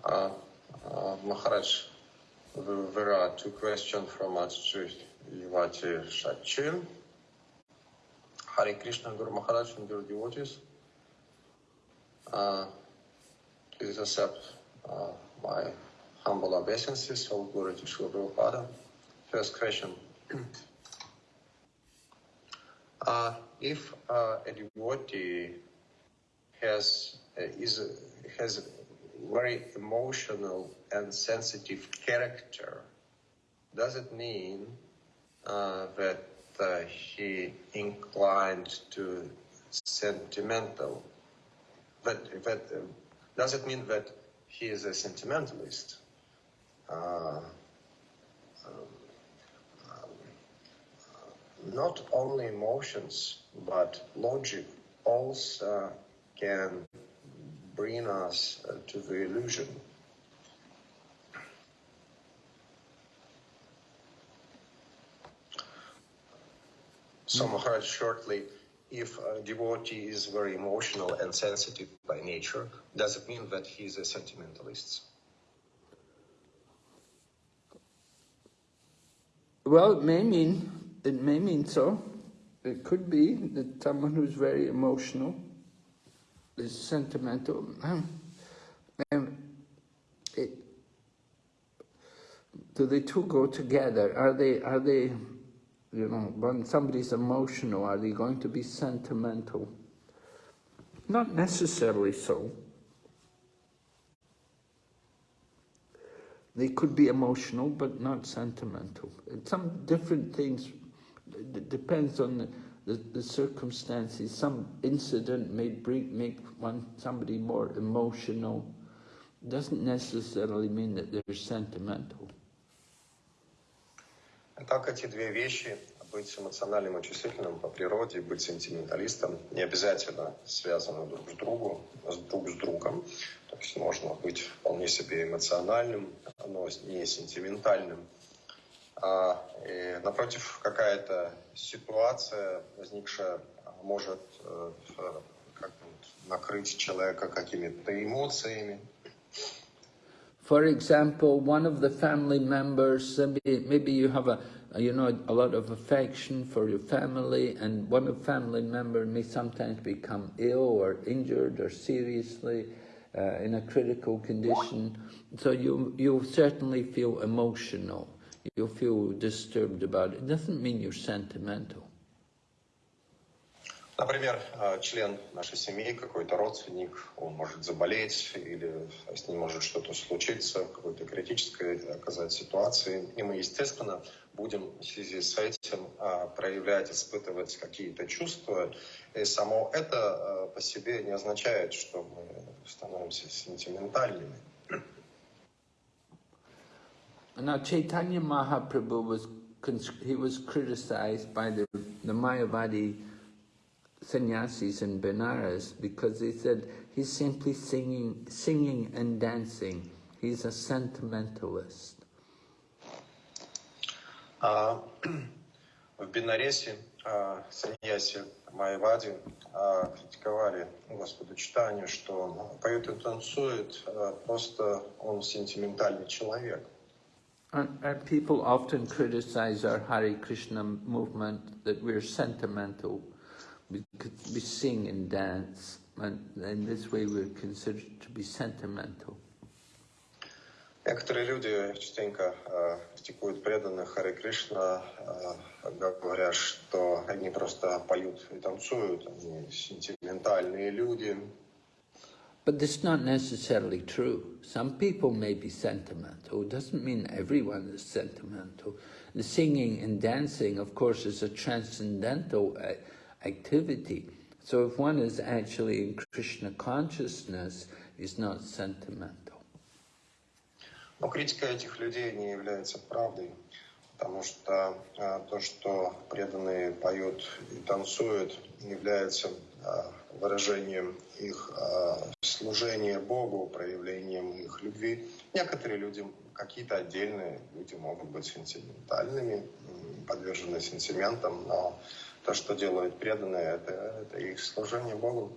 Uh, uh, Maharaj, there are two questions from Ajit Yuvati Shachin. Hare Krishna, Guru Maharaj, and your devotees. Uh, please accept uh, my humble obeisances, glory to Srila Prabhupada. First question. *clears throat* Uh, if uh, a devotee has uh, is has very emotional and sensitive character, does it mean uh, that uh, he inclined to sentimental? But, but uh, does it mean that he is a sentimentalist? Uh, not only emotions, but logic also can bring us uh, to the illusion. So, Maharaj, shortly, if a devotee is very emotional and sensitive by nature, does it mean that he is a sentimentalist? Well, it may mean, it may mean so. It could be that someone who's very emotional is sentimental. Um, it, do the two go together? Are they, are they, you know, when somebody's emotional, are they going to be sentimental? Not necessarily so. They could be emotional, but not sentimental. Some different things, depends on the, the, the circumstances. Some incident may make one somebody more emotional. Doesn't necessarily mean that they're sentimental. Как эти две вещи, быть эмоциональным и чувствительным по природе, быть сентименталистом, не обязательно связаны друг с другом, друг с другом. То есть можно быть вполне себе эмоциональным, но не сентиментальным. А, и, напротив, какая-то ситуация, возникшая, может э, как накрыть человека какими-то эмоциями. For example, one of the family members, maybe, maybe you have a, you know, a lot of affection for your family, and one of family member may sometimes become ill or injured or seriously uh, in a critical condition. So you you certainly feel emotional. You'll feel disturbed about it. It doesn't mean you're sentimental. Например, э, член нашей семьи, какой-то родственник, он может заболеть или с ним может что-то случиться, какой-то критической оказать ситуации. И мы, естественно, будем в связи с этим э, проявлять, испытывать какие-то чувства. И само это э, по себе не означает, что мы становимся сентиментальными. Now, Chaitanya Mahaprabhu was he was criticized by the, the Mayavadi sannyasis in Benares because they said he's simply singing, singing and dancing. He's a sentimentalist. Uh, *clears throat* в Бенаресе uh, саньяси Майвади uh, критиковали Господу Чайтанью, что он поет и танцует, uh, просто он сентиментальный человек. And people often criticize our Hare Krishna movement that we're sentimental We, we sing and dance, and in this way we're considered to be sentimental. Некоторые люди частенько э, критикуют преданных Харе Кришна, э, говоря, что они просто поют и танцуют, они сентиментальные люди. But this is not necessarily true. Some people may be sentimental. It doesn't mean everyone is sentimental. The singing and dancing, of course, is a transcendental uh, activity. So if one is actually in Krishna consciousness, is not sentimental. Но критика этих людей не является правдой, потому что э, то, что преданные поют и танцуют, является э, выражением их э, служения Богу, проявлением их любви. Некоторые люди, какие-то отдельные люди могут быть сентиментальными, подвержены сентиментам, но то, что делают преданные, это, это их служение Богу.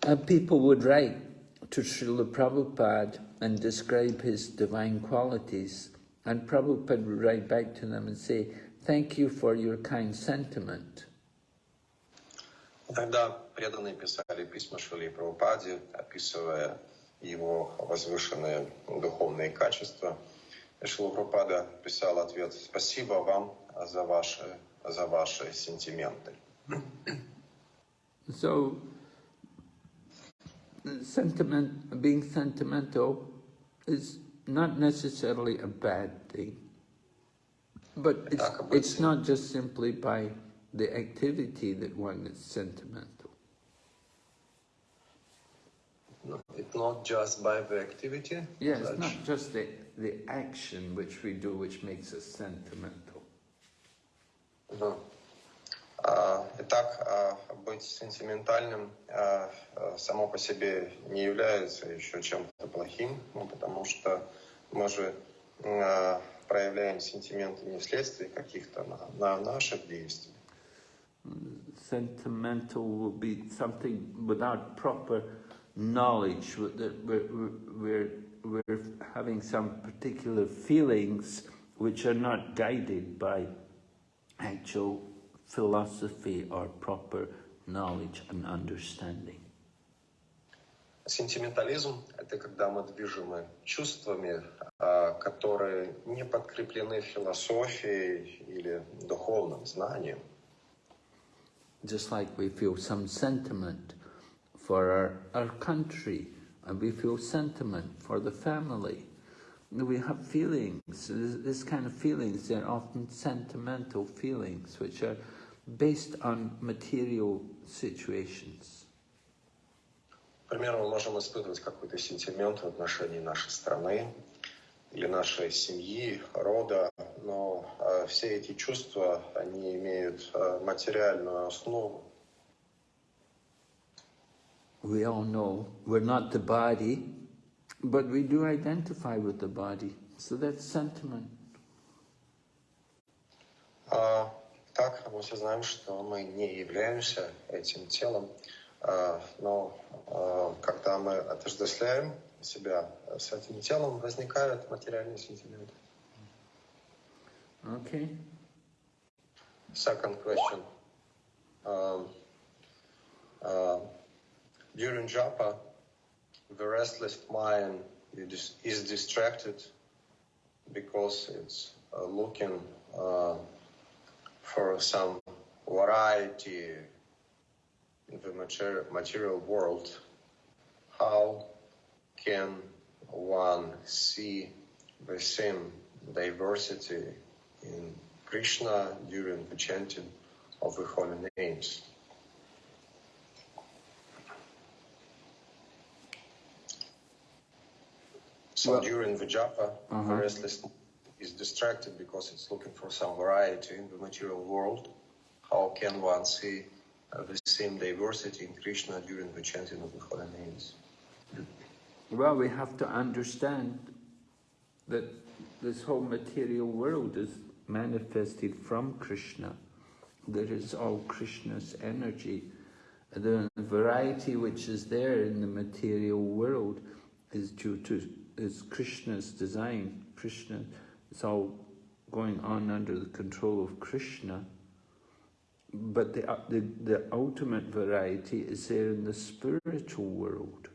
Uh, people would write to Srila Prabhupada and describe his divine qualities, and Prabhupada would write back to them and say, thank you for your kind sentiment. Тогда преданные писали письма Шили Прабхупаде, описывая его возвышенные духовные качества. Шила Прабхупада писал ответ «Спасибо вам за ваши, за ваши сентименты». So, sentiment, being sentimental is not necessarily a bad thing. But it's, it's not just simply by the activity that one is sentimental. No, it's not just by the activity. Yeah, it's not just the, the action which we do which makes us sentimental. Uh, итак, быть сентиментальным само по себе не является еще чем-то плохим, ну, потому что мы же проявляем сентименты не вследствие каких-то на, на наших действий. Sentimental will be something without proper knowledge, that we're, we're, we're having some particular feelings which are not guided by actual philosophy or proper knowledge and understanding. Сентиментализм – это когда мы движимы чувствами, которые не подкреплены философией или духовным знанием. Just like we feel some sentiment for our, our country, and we feel sentiment for the family. We have feelings, this, this kind of feelings, they're often sentimental feelings, which are based on material situations. К примеру, мы можем испытывать какой-то сентимент в отношении нашей страны или нашей семьи, рода, но э, все эти чувства, они имеют э, материальную основу. We all know we're not the body, but we do identify with the body. So that's sentiment. Uh, так, мы все знаем, что мы не являемся этим телом, но когда мы отождествляем себя с этим телом, возникают материальные сентименты. Okay. Second question. Um, uh, during japa, the restless mind is distracted because it's uh, looking uh, for some variety in the mater- material world, how can one see the same diversity in Krishna during the chanting of the holy names? So Well- during the japa, Uh-huh. the restless is distracted because it's looking for some variety in the material world. How can one see uh, the same diversity in Krishna during the chanting of the holy names? Well, we have to understand that this whole material world is manifested from Krishna. That is all Krishna's energy. The variety which is there in the material world is due to is Krishna's design. Krishna, it's all going on under the control of Krishna. But the, uh, the, the ultimate variety is there in the spiritual world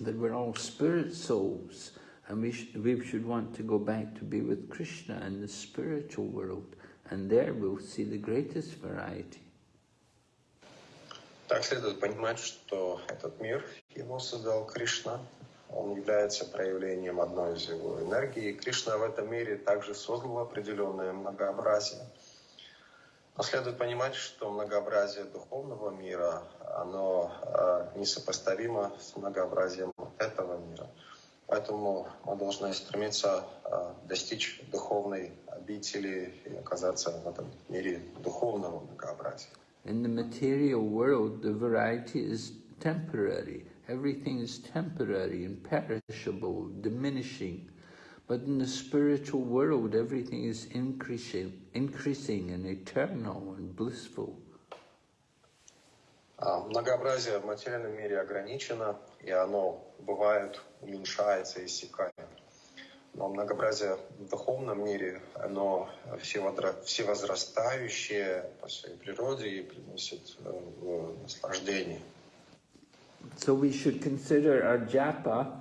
that we're all spirit souls and we, sh we should want to go back to be with Krishna in the spiritual world and there we'll see the greatest variety. Так следует понимать, что этот мир его создал Кришна. Он является проявлением одной из его энергий. И Кришна в этом мире также создал определенное многообразие. Но следует понимать, что многообразие духовного мира, оно э, несопоставимо с многообразием этого мира. Поэтому мы должны стремиться э, достичь духовной обители и оказаться в этом мире духовного многообразия. In the material world the variety is temporary. Everything is temporary and perishable, diminishing. But in the spiritual world everything is increasing, increasing and eternal and blissful. А, Многообразие в материальном мире ограничено, и оно бывает уменьшается и иссякает. Но многообразие в духовном мире, оно всевозрастающее по своей природе и приносит э, наслаждение. So we should consider our japa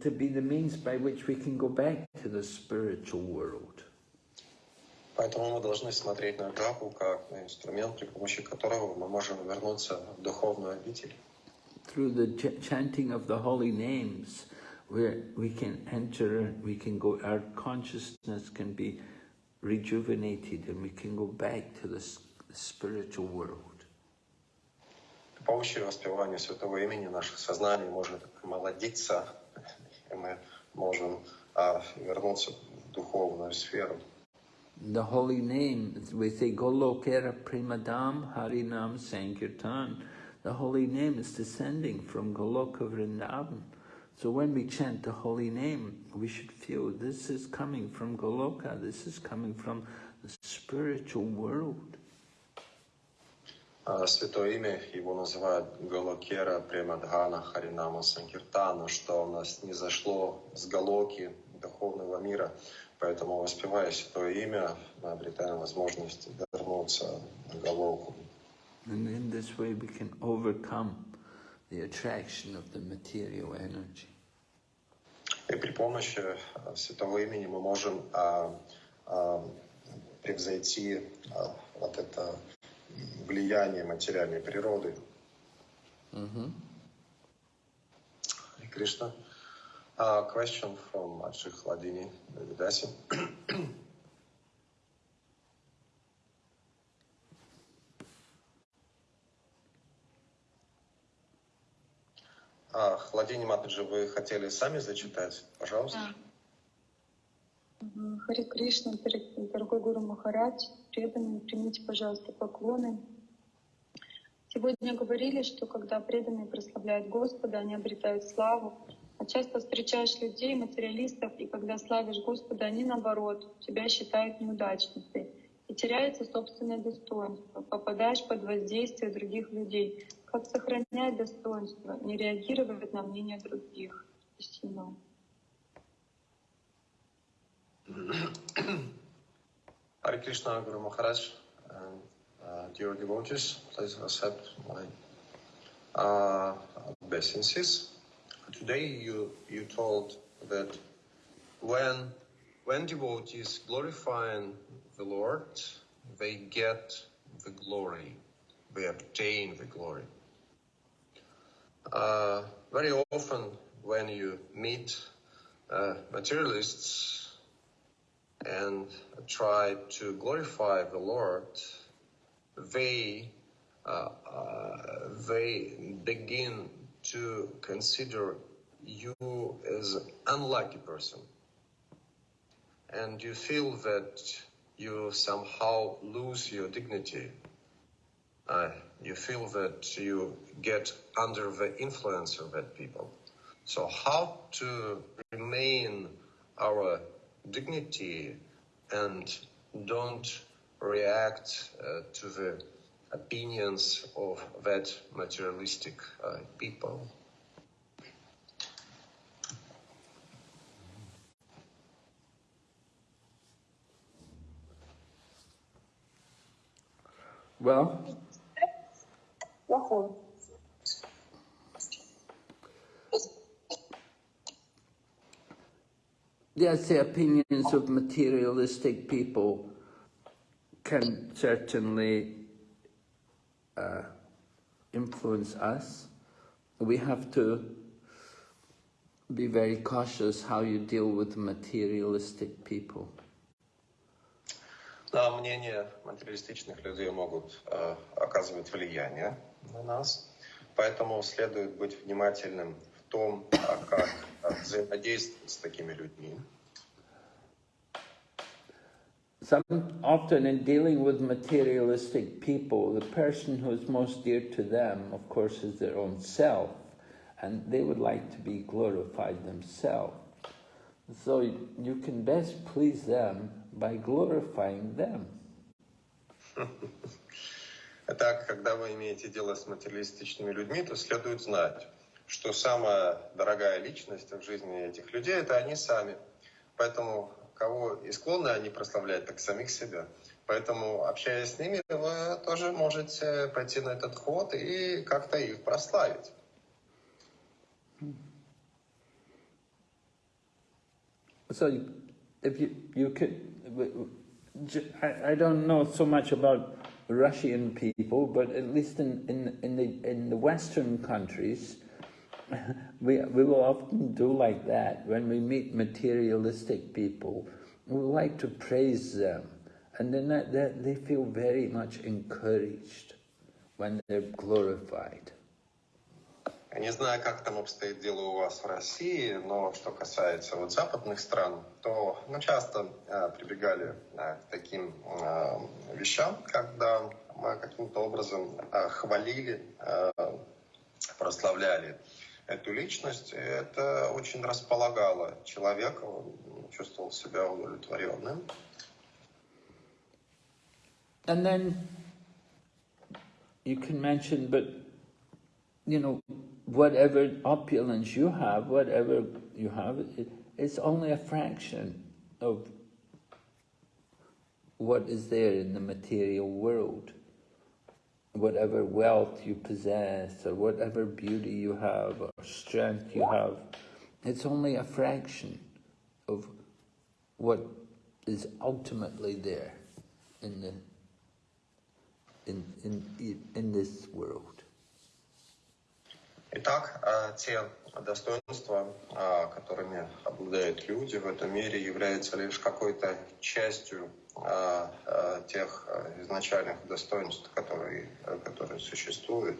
to be the means by which we can go back to the spiritual world. Поэтому мы должны смотреть на джапу как на инструмент, при помощи которого мы можем вернуться в духовную обитель. Through the ch chanting of the holy names, where we can enter, we can go, our consciousness can be rejuvenated and we can go back to the s- spiritual world. Помощи воспевания святого имени наше сознание может молодиться, и мы можем а, вернуться в духовную сферу. The holy name, we say Golokera Premadam Harinam Sankirtan. The holy name is descending from Goloka Vrindavan. So when we chant the holy name, we should feel this is coming from Goloka, this is coming from the spiritual world. А, Святое имя его называют Галокера Премадхана Харинама Санкиртана, что у нас не зашло с Галоки духовного мира. Поэтому, воспевая Святое имя, мы обретаем возможность вернуться на Галоку. And in this way we can overcome the attraction of the material energy. И при помощи а, Святого имени мы можем а, а, превзойти а, вот это влияние материальной природы. Hare Krishna. A question from Achik Ladini Vidasi. А, Хладини Матаджи, вы хотели сами зачитать? Пожалуйста. Мгм. Харе Кришна, дор- дорогой Гуру Махарадж, преданные, примите, пожалуйста, поклоны. Сегодня говорили, что когда преданные прославляют Господа, они обретают славу. А часто встречаешь людей, материалистов, и когда славишь Господа, они наоборот, тебя считают неудачницей. И теряется собственное достоинство, попадаешь под воздействие других людей. Как сохранять достоинство, не реагировать на мнение других? Спасибо. Guru Maharaj, and uh, dear devotees, please accept my uh, obeisances. Today you, you told that when, when devotees glorifying the Lord, they get the glory, they obtain the glory. Uh, very often, when you meet uh, materialists and try to glorify the Lord, they uh, uh, they begin to consider you as an unlucky person, and you feel that you somehow lose your dignity. Uh, you feel that you get under the influence of that people. So how to remain our dignity and don't react uh, to the opinions of that materialistic uh, people. Well, yes, the opinions of materialistic people can certainly uh, influence us. We have to be very cautious how you deal with materialistic people. На мнение материалистичных людей могут э, оказывать влияние на нас, поэтому следует быть внимательным в том, а как э, взаимодействовать с такими людьми. Some, often in dealing with materialistic people, the person who is most dear to them, of course, is their own self, and they would like to be glorified themselves. So you can best please them by glorifying them. *laughs* Итак, когда вы имеете дело с материалистичными людьми, то следует знать, что самая дорогая личность в жизни этих людей – это они сами. Поэтому кого и склонны они прославлять, так самих себя. Поэтому, общаясь с ними, вы тоже можете пойти на этот ход и как-то их прославить. So if you, you could, I, I don't know so much about Russian people, but at least in, in, in, the, in the Western countries, we, we will often do like that. When we meet materialistic people, we like to praise them. And then that, that they feel very much encouraged when they're glorified. Я не знаю, как там обстоит дело у вас в России, но что касается вот западных стран, то мы часто э, прибегали э, к таким э, вещам, когда мы каким-то образом э, хвалили, э, прославляли эту личность. Это очень располагало человека, он чувствовал себя удовлетворенным. And then you can mention, but you know, whatever opulence you have, whatever you have, it, it's only a fraction of what is there in the material world. Whatever wealth you possess, or whatever beauty you have, or strength you have, it's only a fraction of what is ultimately there in the in in in this world. Итак, те достоинства, которыми обладают люди в этом мире, являются лишь какой-то частью тех изначальных достоинств, которые, которые существуют.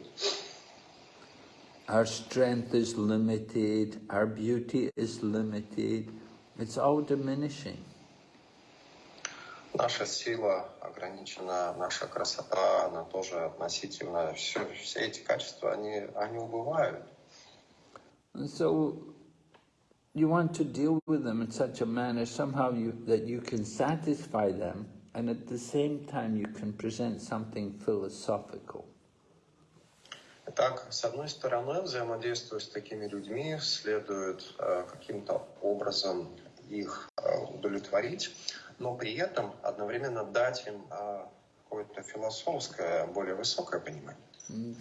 Our strength is limited, our beauty is limited, it's all diminishing. Наша сила ограничена, наша красота, она тоже относительно. Все, все эти качества, они, они убывают. And so you want to deal with them in such a manner somehow you, that you can satisfy them and at the same time you can present something philosophical. Итак, с одной стороны, взаимодействуя с такими людьми, следует э, каким-то образом их э, удовлетворить, но при этом одновременно дать им какое-то философское, более высокое понимание.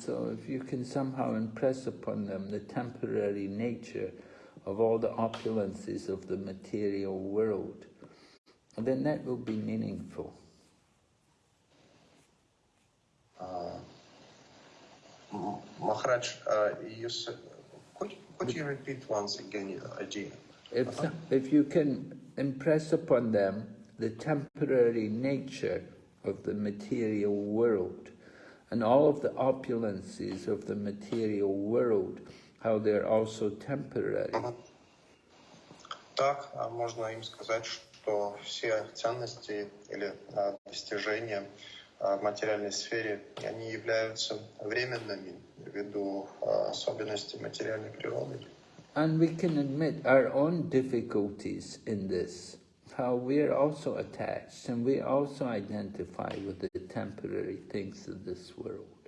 So if you can somehow impress upon them the temporary nature of all the opulences of the material world, then that will be meaningful. Uh, Maharaj, uh, you said, could, could you repeat once again uh, your idea? If, uh -huh. if you can impress upon them the temporary nature of the material world and all of the opulences of the material world, how they're also temporary. Так, а можно им сказать, что все ценности или а, достижения а, в материальной сфере, они являются временными ввиду а, особенностей материальной природы. And we can admit our own difficulties in this, how we're also attached and we also identify with the temporary things of this world.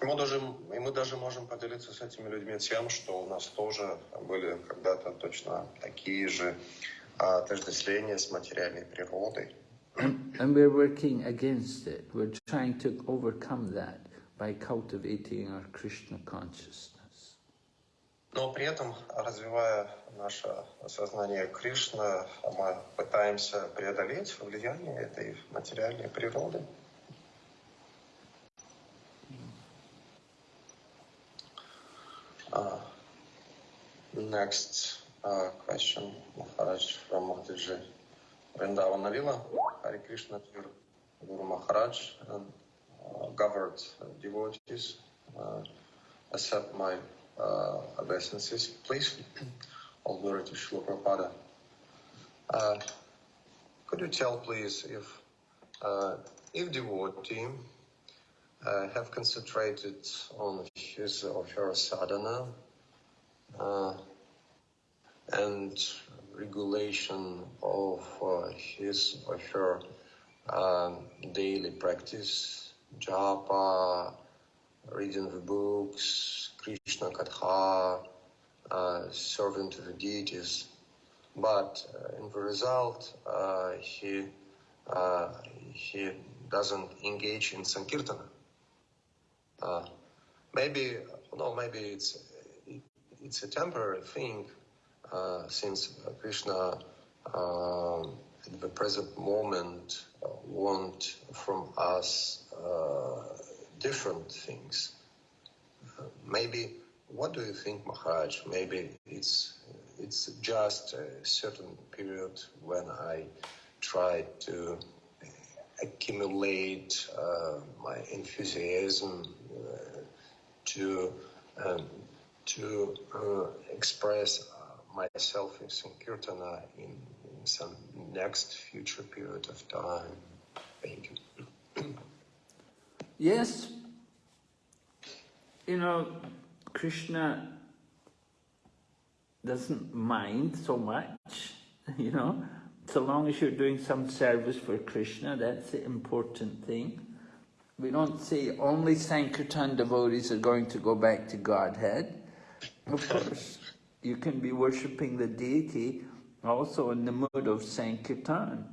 Мы, даже, и мы даже можем поделиться с этими людьми тем, что у нас тоже были когда-то точно такие же а, отождествления с материальной природой. And, and we're working against it. We're trying to overcome that by cultivating our Krishna consciousness. Но при этом, развивая наше сознание Кришны, мы пытаемся преодолеть влияние этой материальной природы. Uh, next uh, question, Maharaj from Mataji Vrindavan Lila. Hare Krishna to Guru Maharaj and uh, governed devotees. Uh, accept my uh, obeisances, please. *clears throat* All glory to Srila Prabhupada. Uh, could you tell, please, if if devotee uh, have concentrated on his or her sadhana uh, and regulation of uh, his or her um, daily practice, japa, reading the books, Krishna Katha, uh, serving to the deities. But uh, in the result, uh, he he doesn't engage in sankirtana. Uh, maybe no, maybe it's it's a temporary thing, uh, since Krishna um, at the present moment uh, want from us uh, different things. Uh, maybe what do you think, Maharaj? Maybe it's it's just a certain period when I try to accumulate uh, my enthusiasm uh, to um, to uh, express myself in Sankirtana in, in some next future period of time. Thank you. *clears throat* Yes, you know, Krishna doesn't mind so much, *laughs* you know, so long as you're doing some service for Krishna, that's the important thing. We don't say only Sankirtan devotees are going to go back to Godhead. Of course, you can be worshipping the deity also in the mood of Sankirtan.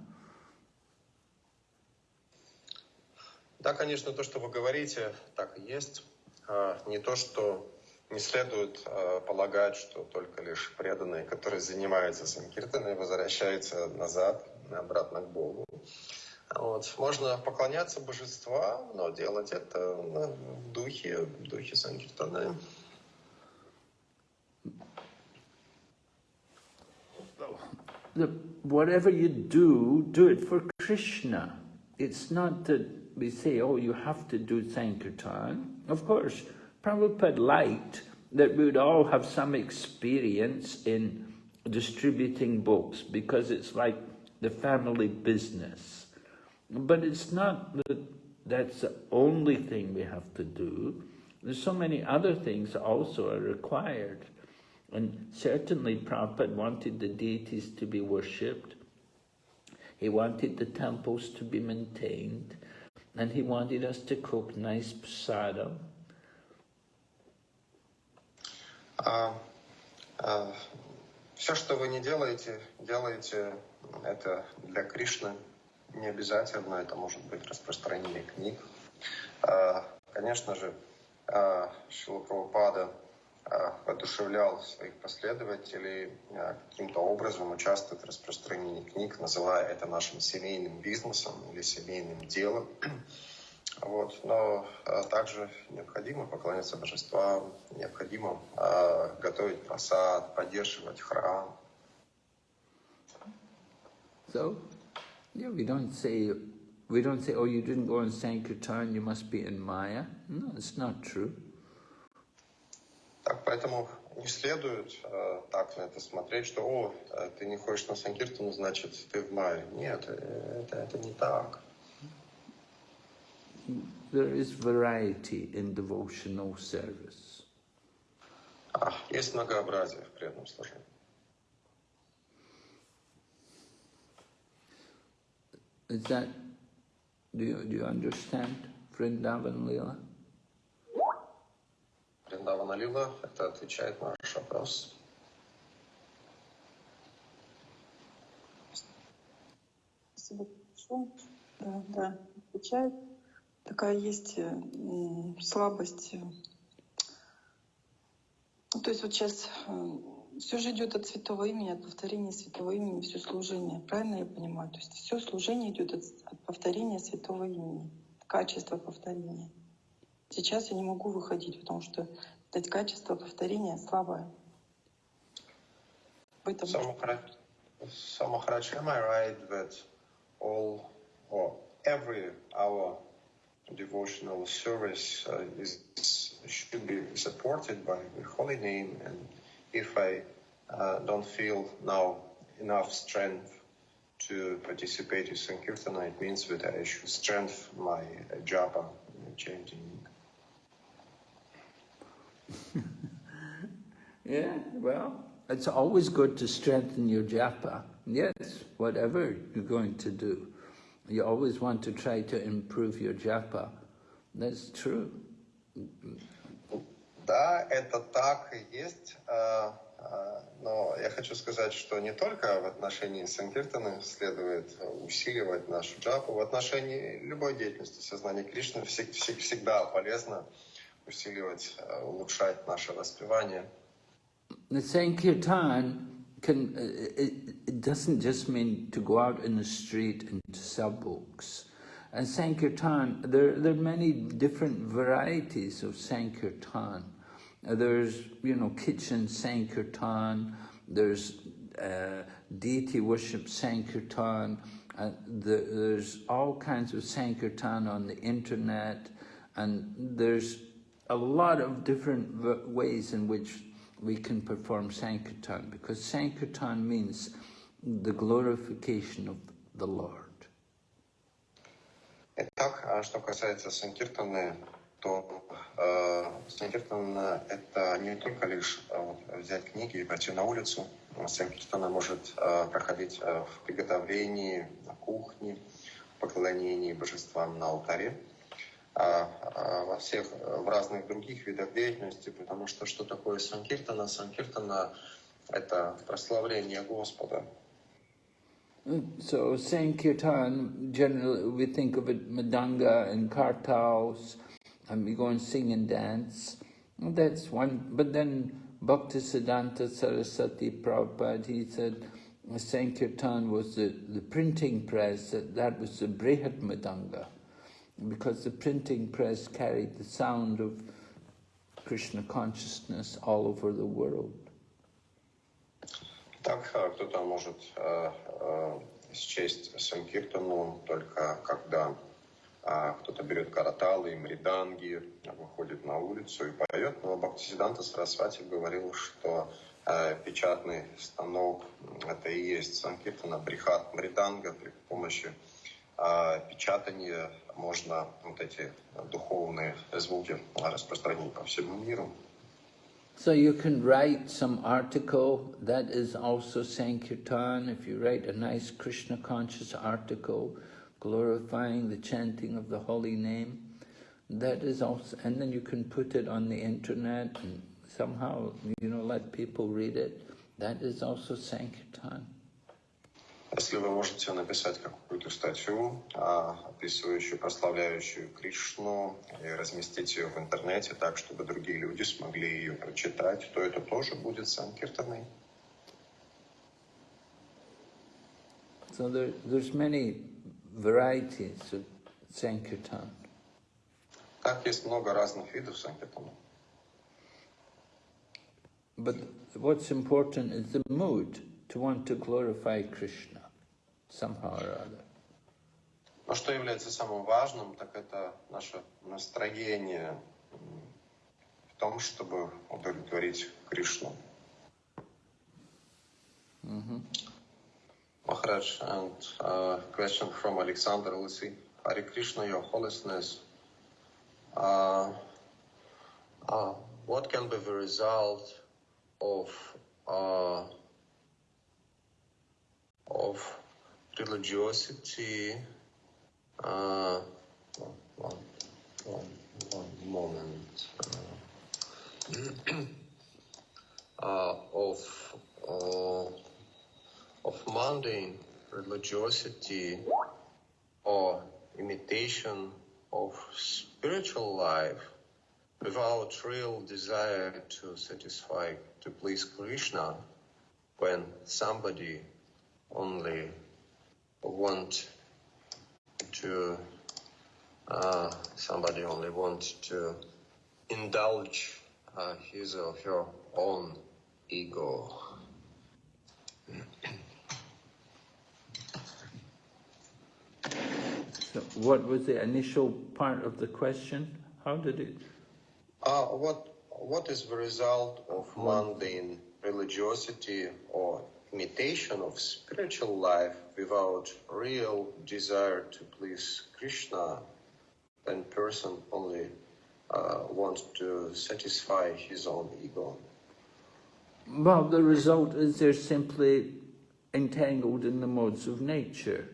Да, конечно, то, что вы говорите, так и есть. А, Не то, что не следует а, полагать, что только лишь преданные, которые занимаются санкиртаной, возвращаются назад, обратно к Богу. Вот. Можно поклоняться божествам, но делать это ну, в духе, в духе санкиртаны. the, whatever you do, do it for Krishna. It's not that we say, oh, you have to do Sankirtan. Of course, Prabhupada liked that we would all have some experience in distributing books because it's like the family business. But it's not that that's the only thing we have to do. There's so many other things also are required. And certainly Prabhupada wanted the deities to be worshipped. He wanted the temples to be maintained. And he wanted us to cook nice prasadam. А, а, все, что вы не делаете, делаете это для Кришны. Не обязательно, это может быть распространение книг. А, конечно же, а, Шила воодушевлял своих последователей каким-то образом участвовать в распространении книг, называя это нашим семейным бизнесом или семейным делом. Вот. Но а, также необходимо поклоняться божествам, необходимо а, готовить просад, поддерживать храм. So, yeah, we don't say, we don't say, oh, you didn't go on Sankirtan, you must be in Maya. No, it's not true. Так, поэтому не следует э, так на это смотреть, что, о, э, ты не ходишь на Санкиртану, значит, ты в мае. Нет, э, это, это не так. There is variety in devotional service. А, есть многообразие в преданном служении. Is that, do you, do you understand Vrindavan Leela? Вриндавана Лила, это отвечает на ваш вопрос. Спасибо большое. Да, да, отвечает. Такая есть э, слабость. э. Ну, то есть вот сейчас все же идет от святого имени, от повторения святого имени, все служение. Правильно я понимаю? То есть все служение идет от, от повторения святого имени, качество повторения. Сейчас я не могу выходить, потому что это качество повторения слабое. Самохара- Samacharaj, am I right that all or every our devotional service uh, is should be supported by the holy name and if I uh, don't feel now enough strength to participate in Sankirtana, it means that I should strengthen my japa chanting. *laughs* Yeah, well, it's always good to strengthen your japa. Yes, whatever you're going to do. You always want to try to improve your japa. That's true. Да, это так и есть. а, а, Но я хочу сказать, что не только в отношении Санкиртаны следует усиливать нашу джапу, в отношении любой деятельности сознания Кришны всег- всег- всегда полезно усиливать, а, улучшать наше воспевание. The Sankirtan can, uh, it, it doesn't just mean to go out in the street and to sell books. And Sankirtan, there, there are many different varieties of Sankirtan. Uh, there's, you know, kitchen Sankirtan, there's uh, deity worship Sankirtan, uh, the, there's all kinds of Sankirtan on the internet, and there's a lot of different ways in which we can perform Sankirtan, because Sankirtan means the glorification of the Lord. Итак, а что касается Санкиртаны, то э, Санкиртана — это не только лишь э, взять книги и пойти на улицу. Санкиртана может э, проходить э, в приготовлении, на кухне, в поклонении божествам на алтаре, а, а во всех, э, в разных других видах деятельности, потому что что такое Санкиртана? Санкиртана — это прославление Господа, So Sankirtan, generally we think of it Madanga and Kartals, and we go and sing and dance. That's one, but then Bhaktisiddhanta Saraswati Prabhupada, he said Sankirtan was the, the printing press, that, that was the Brihad Madanga, because the printing press carried the sound of Krishna consciousness all over the world. Так э, кто-то может э, э, счесть Санкиртану только когда э, кто-то берет караталы и мриданги, выходит на улицу и поет. Но Бхактисиданта Сарасвати говорил, что э, печатный станок — это и есть Санкиртана, брихат мриданга. При помощи э, печатания можно вот эти духовные звуки распространить по всему миру. So you can write some article that is also Sankirtan. If you write a nice Krishna conscious article glorifying the chanting of the holy name, that is also, and then you can put it on the internet and somehow, you know, let people read it. That is also Sankirtan. Если вы можете написать какую-то статью, а, описывающую, прославляющую Кришну, и разместить ее в интернете так, чтобы другие люди смогли ее прочитать, то это тоже будет Санкиртаной. So there, there's many varieties of Sankirtan. Так есть много разных видов санкиртана. But what's important is the mood to want to glorify Krishna somehow or other. Но что является самым важным, так это наше настроение в том, чтобы удовлетворить Кришну. Maharaj, and uh, question from Alexander Lisi. Hare Krishna, Your Holiness. Uh, uh, what can be the result of uh, of religiosity? Uh, one, one, one moment. Uh, uh, of uh, of mundane religiosity or imitation of spiritual life without real desire to satisfy, to please Krishna, when somebody only want to, uh, somebody only want to indulge uh, his or her own ego. So what was the initial part of the question? How did it? Uh, what what is the result of mundane religiosity or imitation of spiritual life without real desire to please Krishna when person only uh, wants to satisfy his own ego? Well, the result is they're simply entangled in the modes of nature.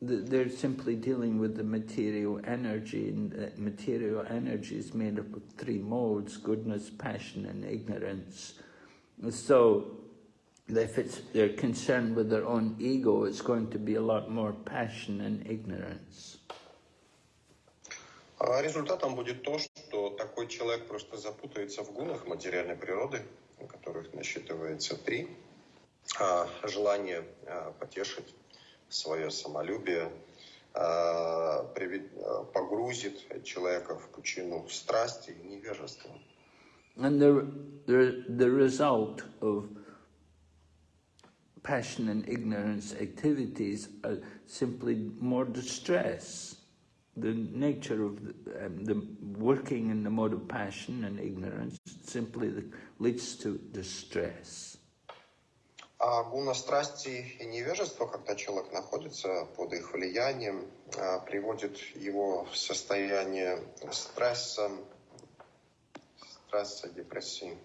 They're simply dealing with the material energy, and material energy is made up of three modes, goodness, passion and ignorance. So if it's, they're concerned with their own ego, it's going to be a lot more passion and ignorance. А Результатом будет то, что такой человек просто запутается в гунах материальной природы, у которых насчитывается три. А, Желание а, потешить свое самолюбие а, привед- погрузит человека в пучину страсти и невежества. And the, the, the result of passion and ignorance activities are simply more distress. The nature of the, um, the working in the mode of passion and ignorance simply the, leads to distress. А гуна страсти и невежества, когда человек находится под их влиянием, а, приводит его в состояние стресса, стресса, депрессии.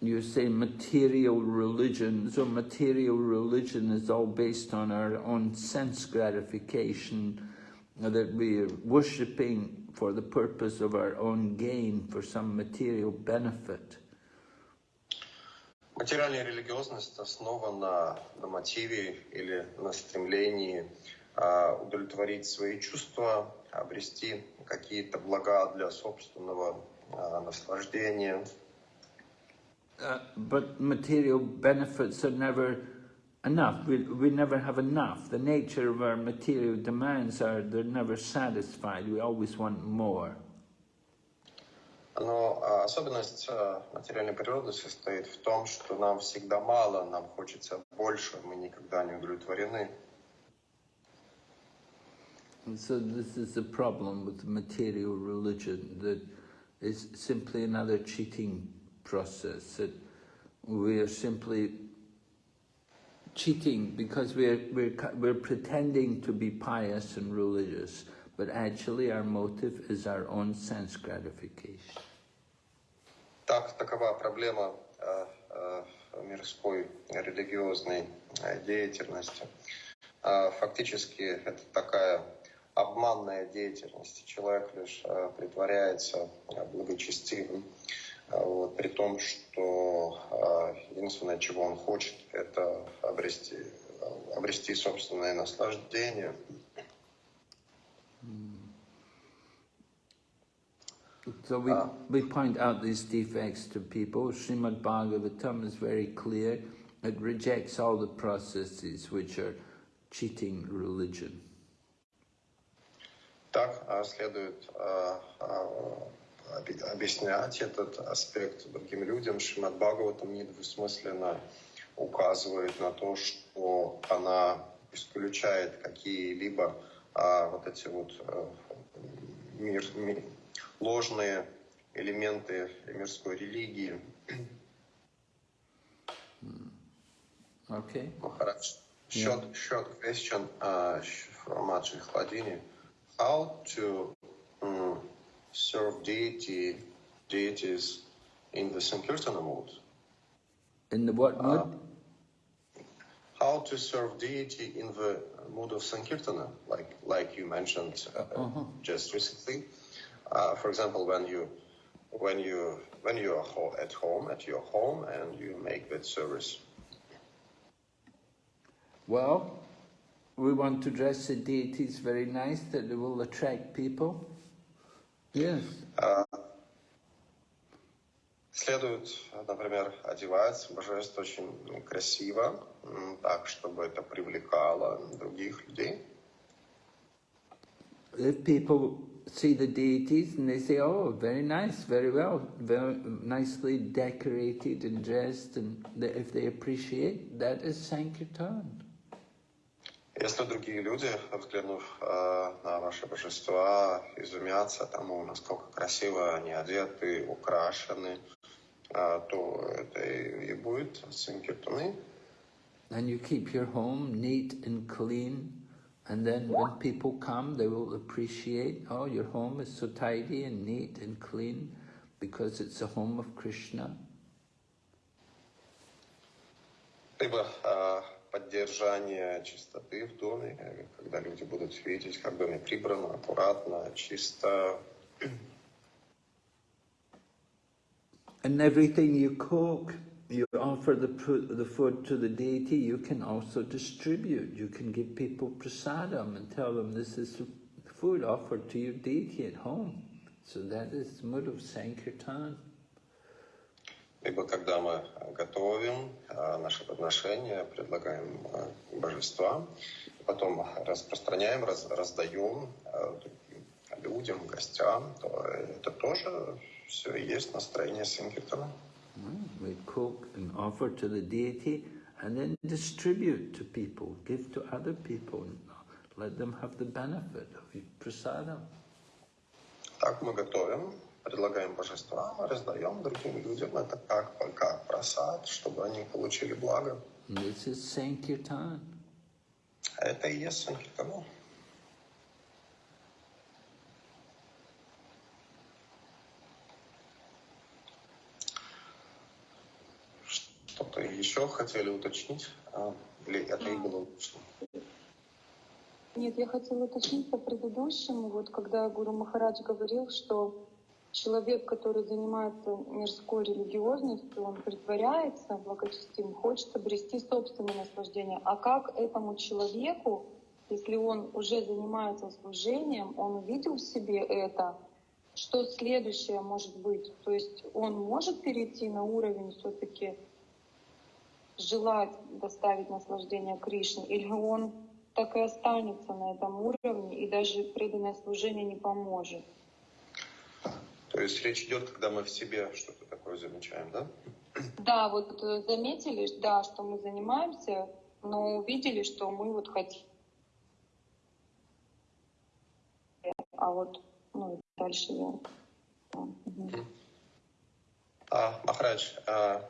You say material religion, so material religion is all based on our own sense gratification, uh, that we are worshipping for the purpose of our own gain, for some material benefit. Материальная религиозность основана на мотиве или на стремлении а, удовлетворить свои чувства, обрести какие-то блага для собственного а, наслаждения. Uh, but material benefits are never enough. We, we never have enough. The nature of our material demands are they're never satisfied. We always want more. Но а, особенность а, материальной природы состоит в том, что нам всегда мало, нам хочется больше, мы никогда не удовлетворены. And so this is the problem with material religion, that it's simply another cheating process, that we are simply cheating because we're, we're, cu- we're pretending to be pious and religious, but actually our motive is our own sense gratification. Так, такова проблема а, а, мирской религиозной а, деятельности. А, Фактически это такая обманная деятельность. Человек лишь а, притворяется а, благочестивым, а, Вот, при том, что а, единственное, чего он хочет, это обрести, а, обрести собственное наслаждение. So we, we point out these defects to people. Srimad Bhagavatam is very clear. It rejects all the processes which are cheating religion. Так а, следует а, а, объяснять этот аспект другим людям. Шримад Бхагаватам недвусмысленно указывает на то, что она исключает какие-либо а, вот эти вот а, мир, ми- ложные элементы мирской религии. Okay. Maharaj, short, short question uh, from Ajay Hladini. How to um, serve deity, deities in the Sankirtana mode. In the what mood? How to serve deity in the mode of Sankirtana, like like you mentioned uh, just recently. Uh, for example, when you when you when you are ho- at home at your home and you make that service. Well, we want to dress the deities very nice that they will attract people. Yes. Следует, например, одевать божество очень красиво, м, так, чтобы это привлекало других людей. If people see the deities and they say, oh, very nice, very well, very nicely decorated and dressed, and they, if they appreciate, that is Sankirtan. Если другие люди, взглянув э, на ваши божества, изумятся тому, насколько красиво они одеты, украшены, э, то это и, и будет санкиртаны. And you keep your home neat and clean, and then when people come, they will appreciate, oh, your home is so tidy and neat and clean because it's the home of Krishna. Либо э, поддержание чистоты в доме, э, когда люди будут видеть, как доме прибрано, аккуратно, чисто, And everything you cook, you offer the, the food to the deity, you can also distribute. You can give people prasadam and tell them this is food offered to your deity at home. So that is mood of Sankirtan. Либо когда мы готовим э, наши подношения, предлагаем э, божествам, потом распространяем, раз- раздаем другим людям, гостям, то это тоже все и есть настроение Синкертона. Mm, We cook and offer to the deity and then distribute to people, give to other people, and let them have the benefit of prasadam. Так мы готовим, предлагаем божествам, раздаем другим людям. Это как, как просад, чтобы они получили благо. This is Sankirtan. Это и есть Санкиртана. Что-то еще хотели уточнить? А, Или это и было лучше? Нет, я хотела уточнить по предыдущему, вот когда Гуру Махарадж говорил, что человек, который занимается мирской религиозностью, он притворяется благочестивым, хочет обрести собственное наслаждение. А как этому человеку, если он уже занимается служением, он увидел в себе это, что следующее может быть? То есть он может перейти на уровень все-таки желать доставить наслаждение Кришне, или он так и останется на этом уровне, и даже преданное служение не поможет. То есть речь идет, когда мы в себе что-то такое замечаем, да? Да, вот э, заметили, да, что мы занимаемся, но увидели, что мы вот хотим. А вот, ну, дальше я... да. Uh, Maharaj, uh,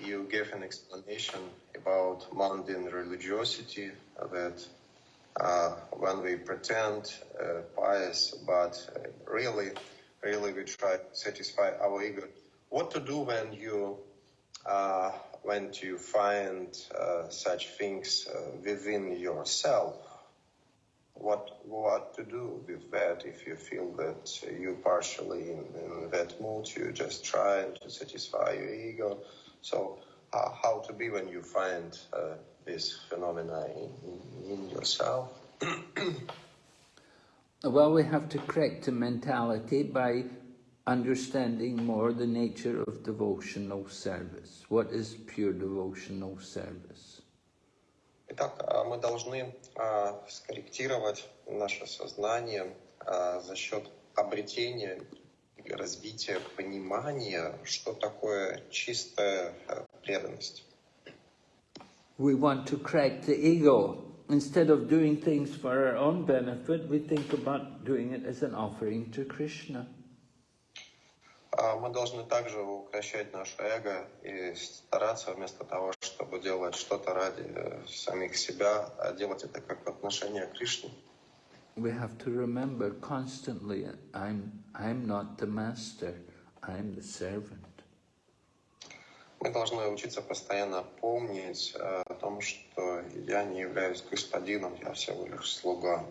you gave an explanation about mundane religiosity that uh, when we pretend uh, pious, but uh, really, really we try to satisfy our ego. What to do when you uh, when you find uh, such things uh, within yourself? What what to do with that if you feel that you partially in, in that mood, you just try to satisfy your ego. So uh, how to be when you find uh, this phenomena in, in yourself? *clears throat* Well, we have to correct the mentality by understanding more the nature of devotional service. What is pure devotional service? Итак, а, мы должны а, скорректировать наше сознание а, за счет обретения и развития понимания, что такое чистая э, преданность. We want to crack the ego. Instead of doing things for our own benefit, we think about doing it as an offering to Krishna. А Мы должны также укращать наше эго и стараться вместо того, чтобы делать что-то ради э, самих себя, а делать это как отношение к Кришне. We have to remember constantly, I'm, I'm not the master, I'm the servant. Мы должны учиться постоянно помнить э, о том, что я не являюсь господином, я всего лишь слуга.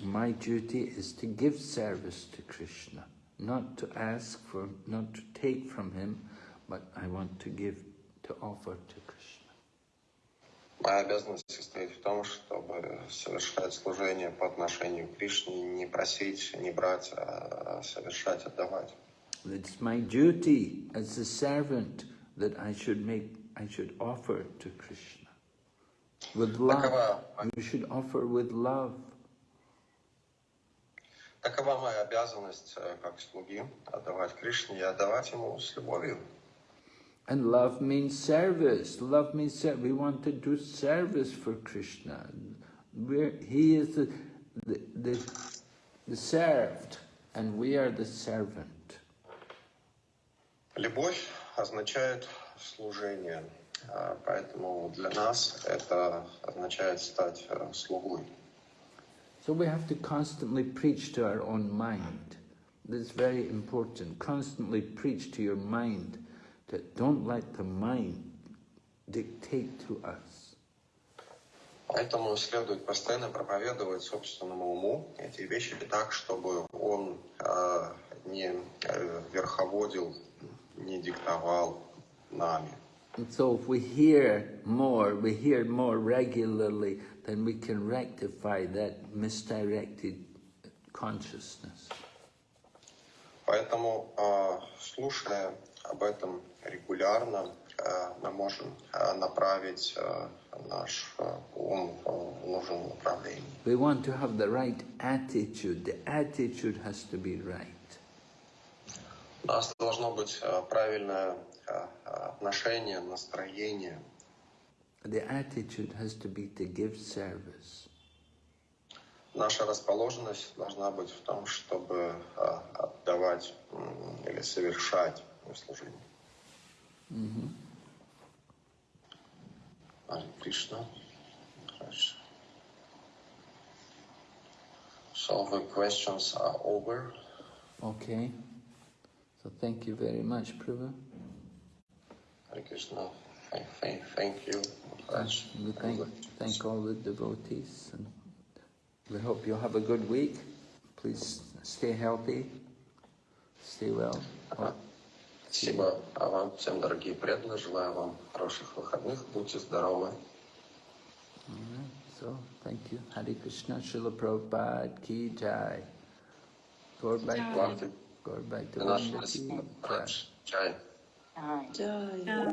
My duty is to give service to Krishna, not to ask for, not to take from him, but I want to give, to offer to Krishna. Моя обязанность состоит в том, чтобы совершать служение по отношению к Кришне, не просить, не брать, а совершать, отдавать. It's my duty as a servant that I should make, I should offer to Krishna. With love, Такова, you should offer with love. такова моя обязанность э, как слуги, отдавать Кришне и отдавать Ему с любовью. And love means service. Love means ser- we want to do service for Krishna. We're, he is the, the, the, the served, and we are the servant. Любовь означает служение, а, поэтому для нас это означает стать э, слугой. So we have to constantly preach to our own mind. That's very important. Constantly preach to your mind that don't let the mind dictate to us. Поэтому следует постоянно проповедовать собственному уму эти вещи так, чтобы он э, не э, верховодил, не диктовал нами. And so if we hear more, we hear more regularly, then we can rectify that misdirected consciousness. Поэтому, э, слушая об этом регулярно, э, мы можем э, направить э, наш э, ум в нужном направлении. We want to have the right attitude. The attitude has to be right. У нас должно быть э, правильное э, отношение, настроение. The attitude has to be to give service. Наша расположенность должна быть в том, чтобы э, отдавать или совершать служение. Харе Кришна. Хорошо. So the questions are over. Okay. So thank you very much, Prabhu. Hare Krishna. Thank, thank, thank you. Maharaj. We thank, thank all the devotees and we hope you'll have a good week. Please stay healthy, stay well. Спасибо а вам, всем дорогие преданные. Желаю вам хороших выходных. Будьте здоровы. Alright, so thank you. Hare Krishna, Srila Prabhupada ki jai. Gaur Bhakti, Go back to the and. Jai. Jai. Jai.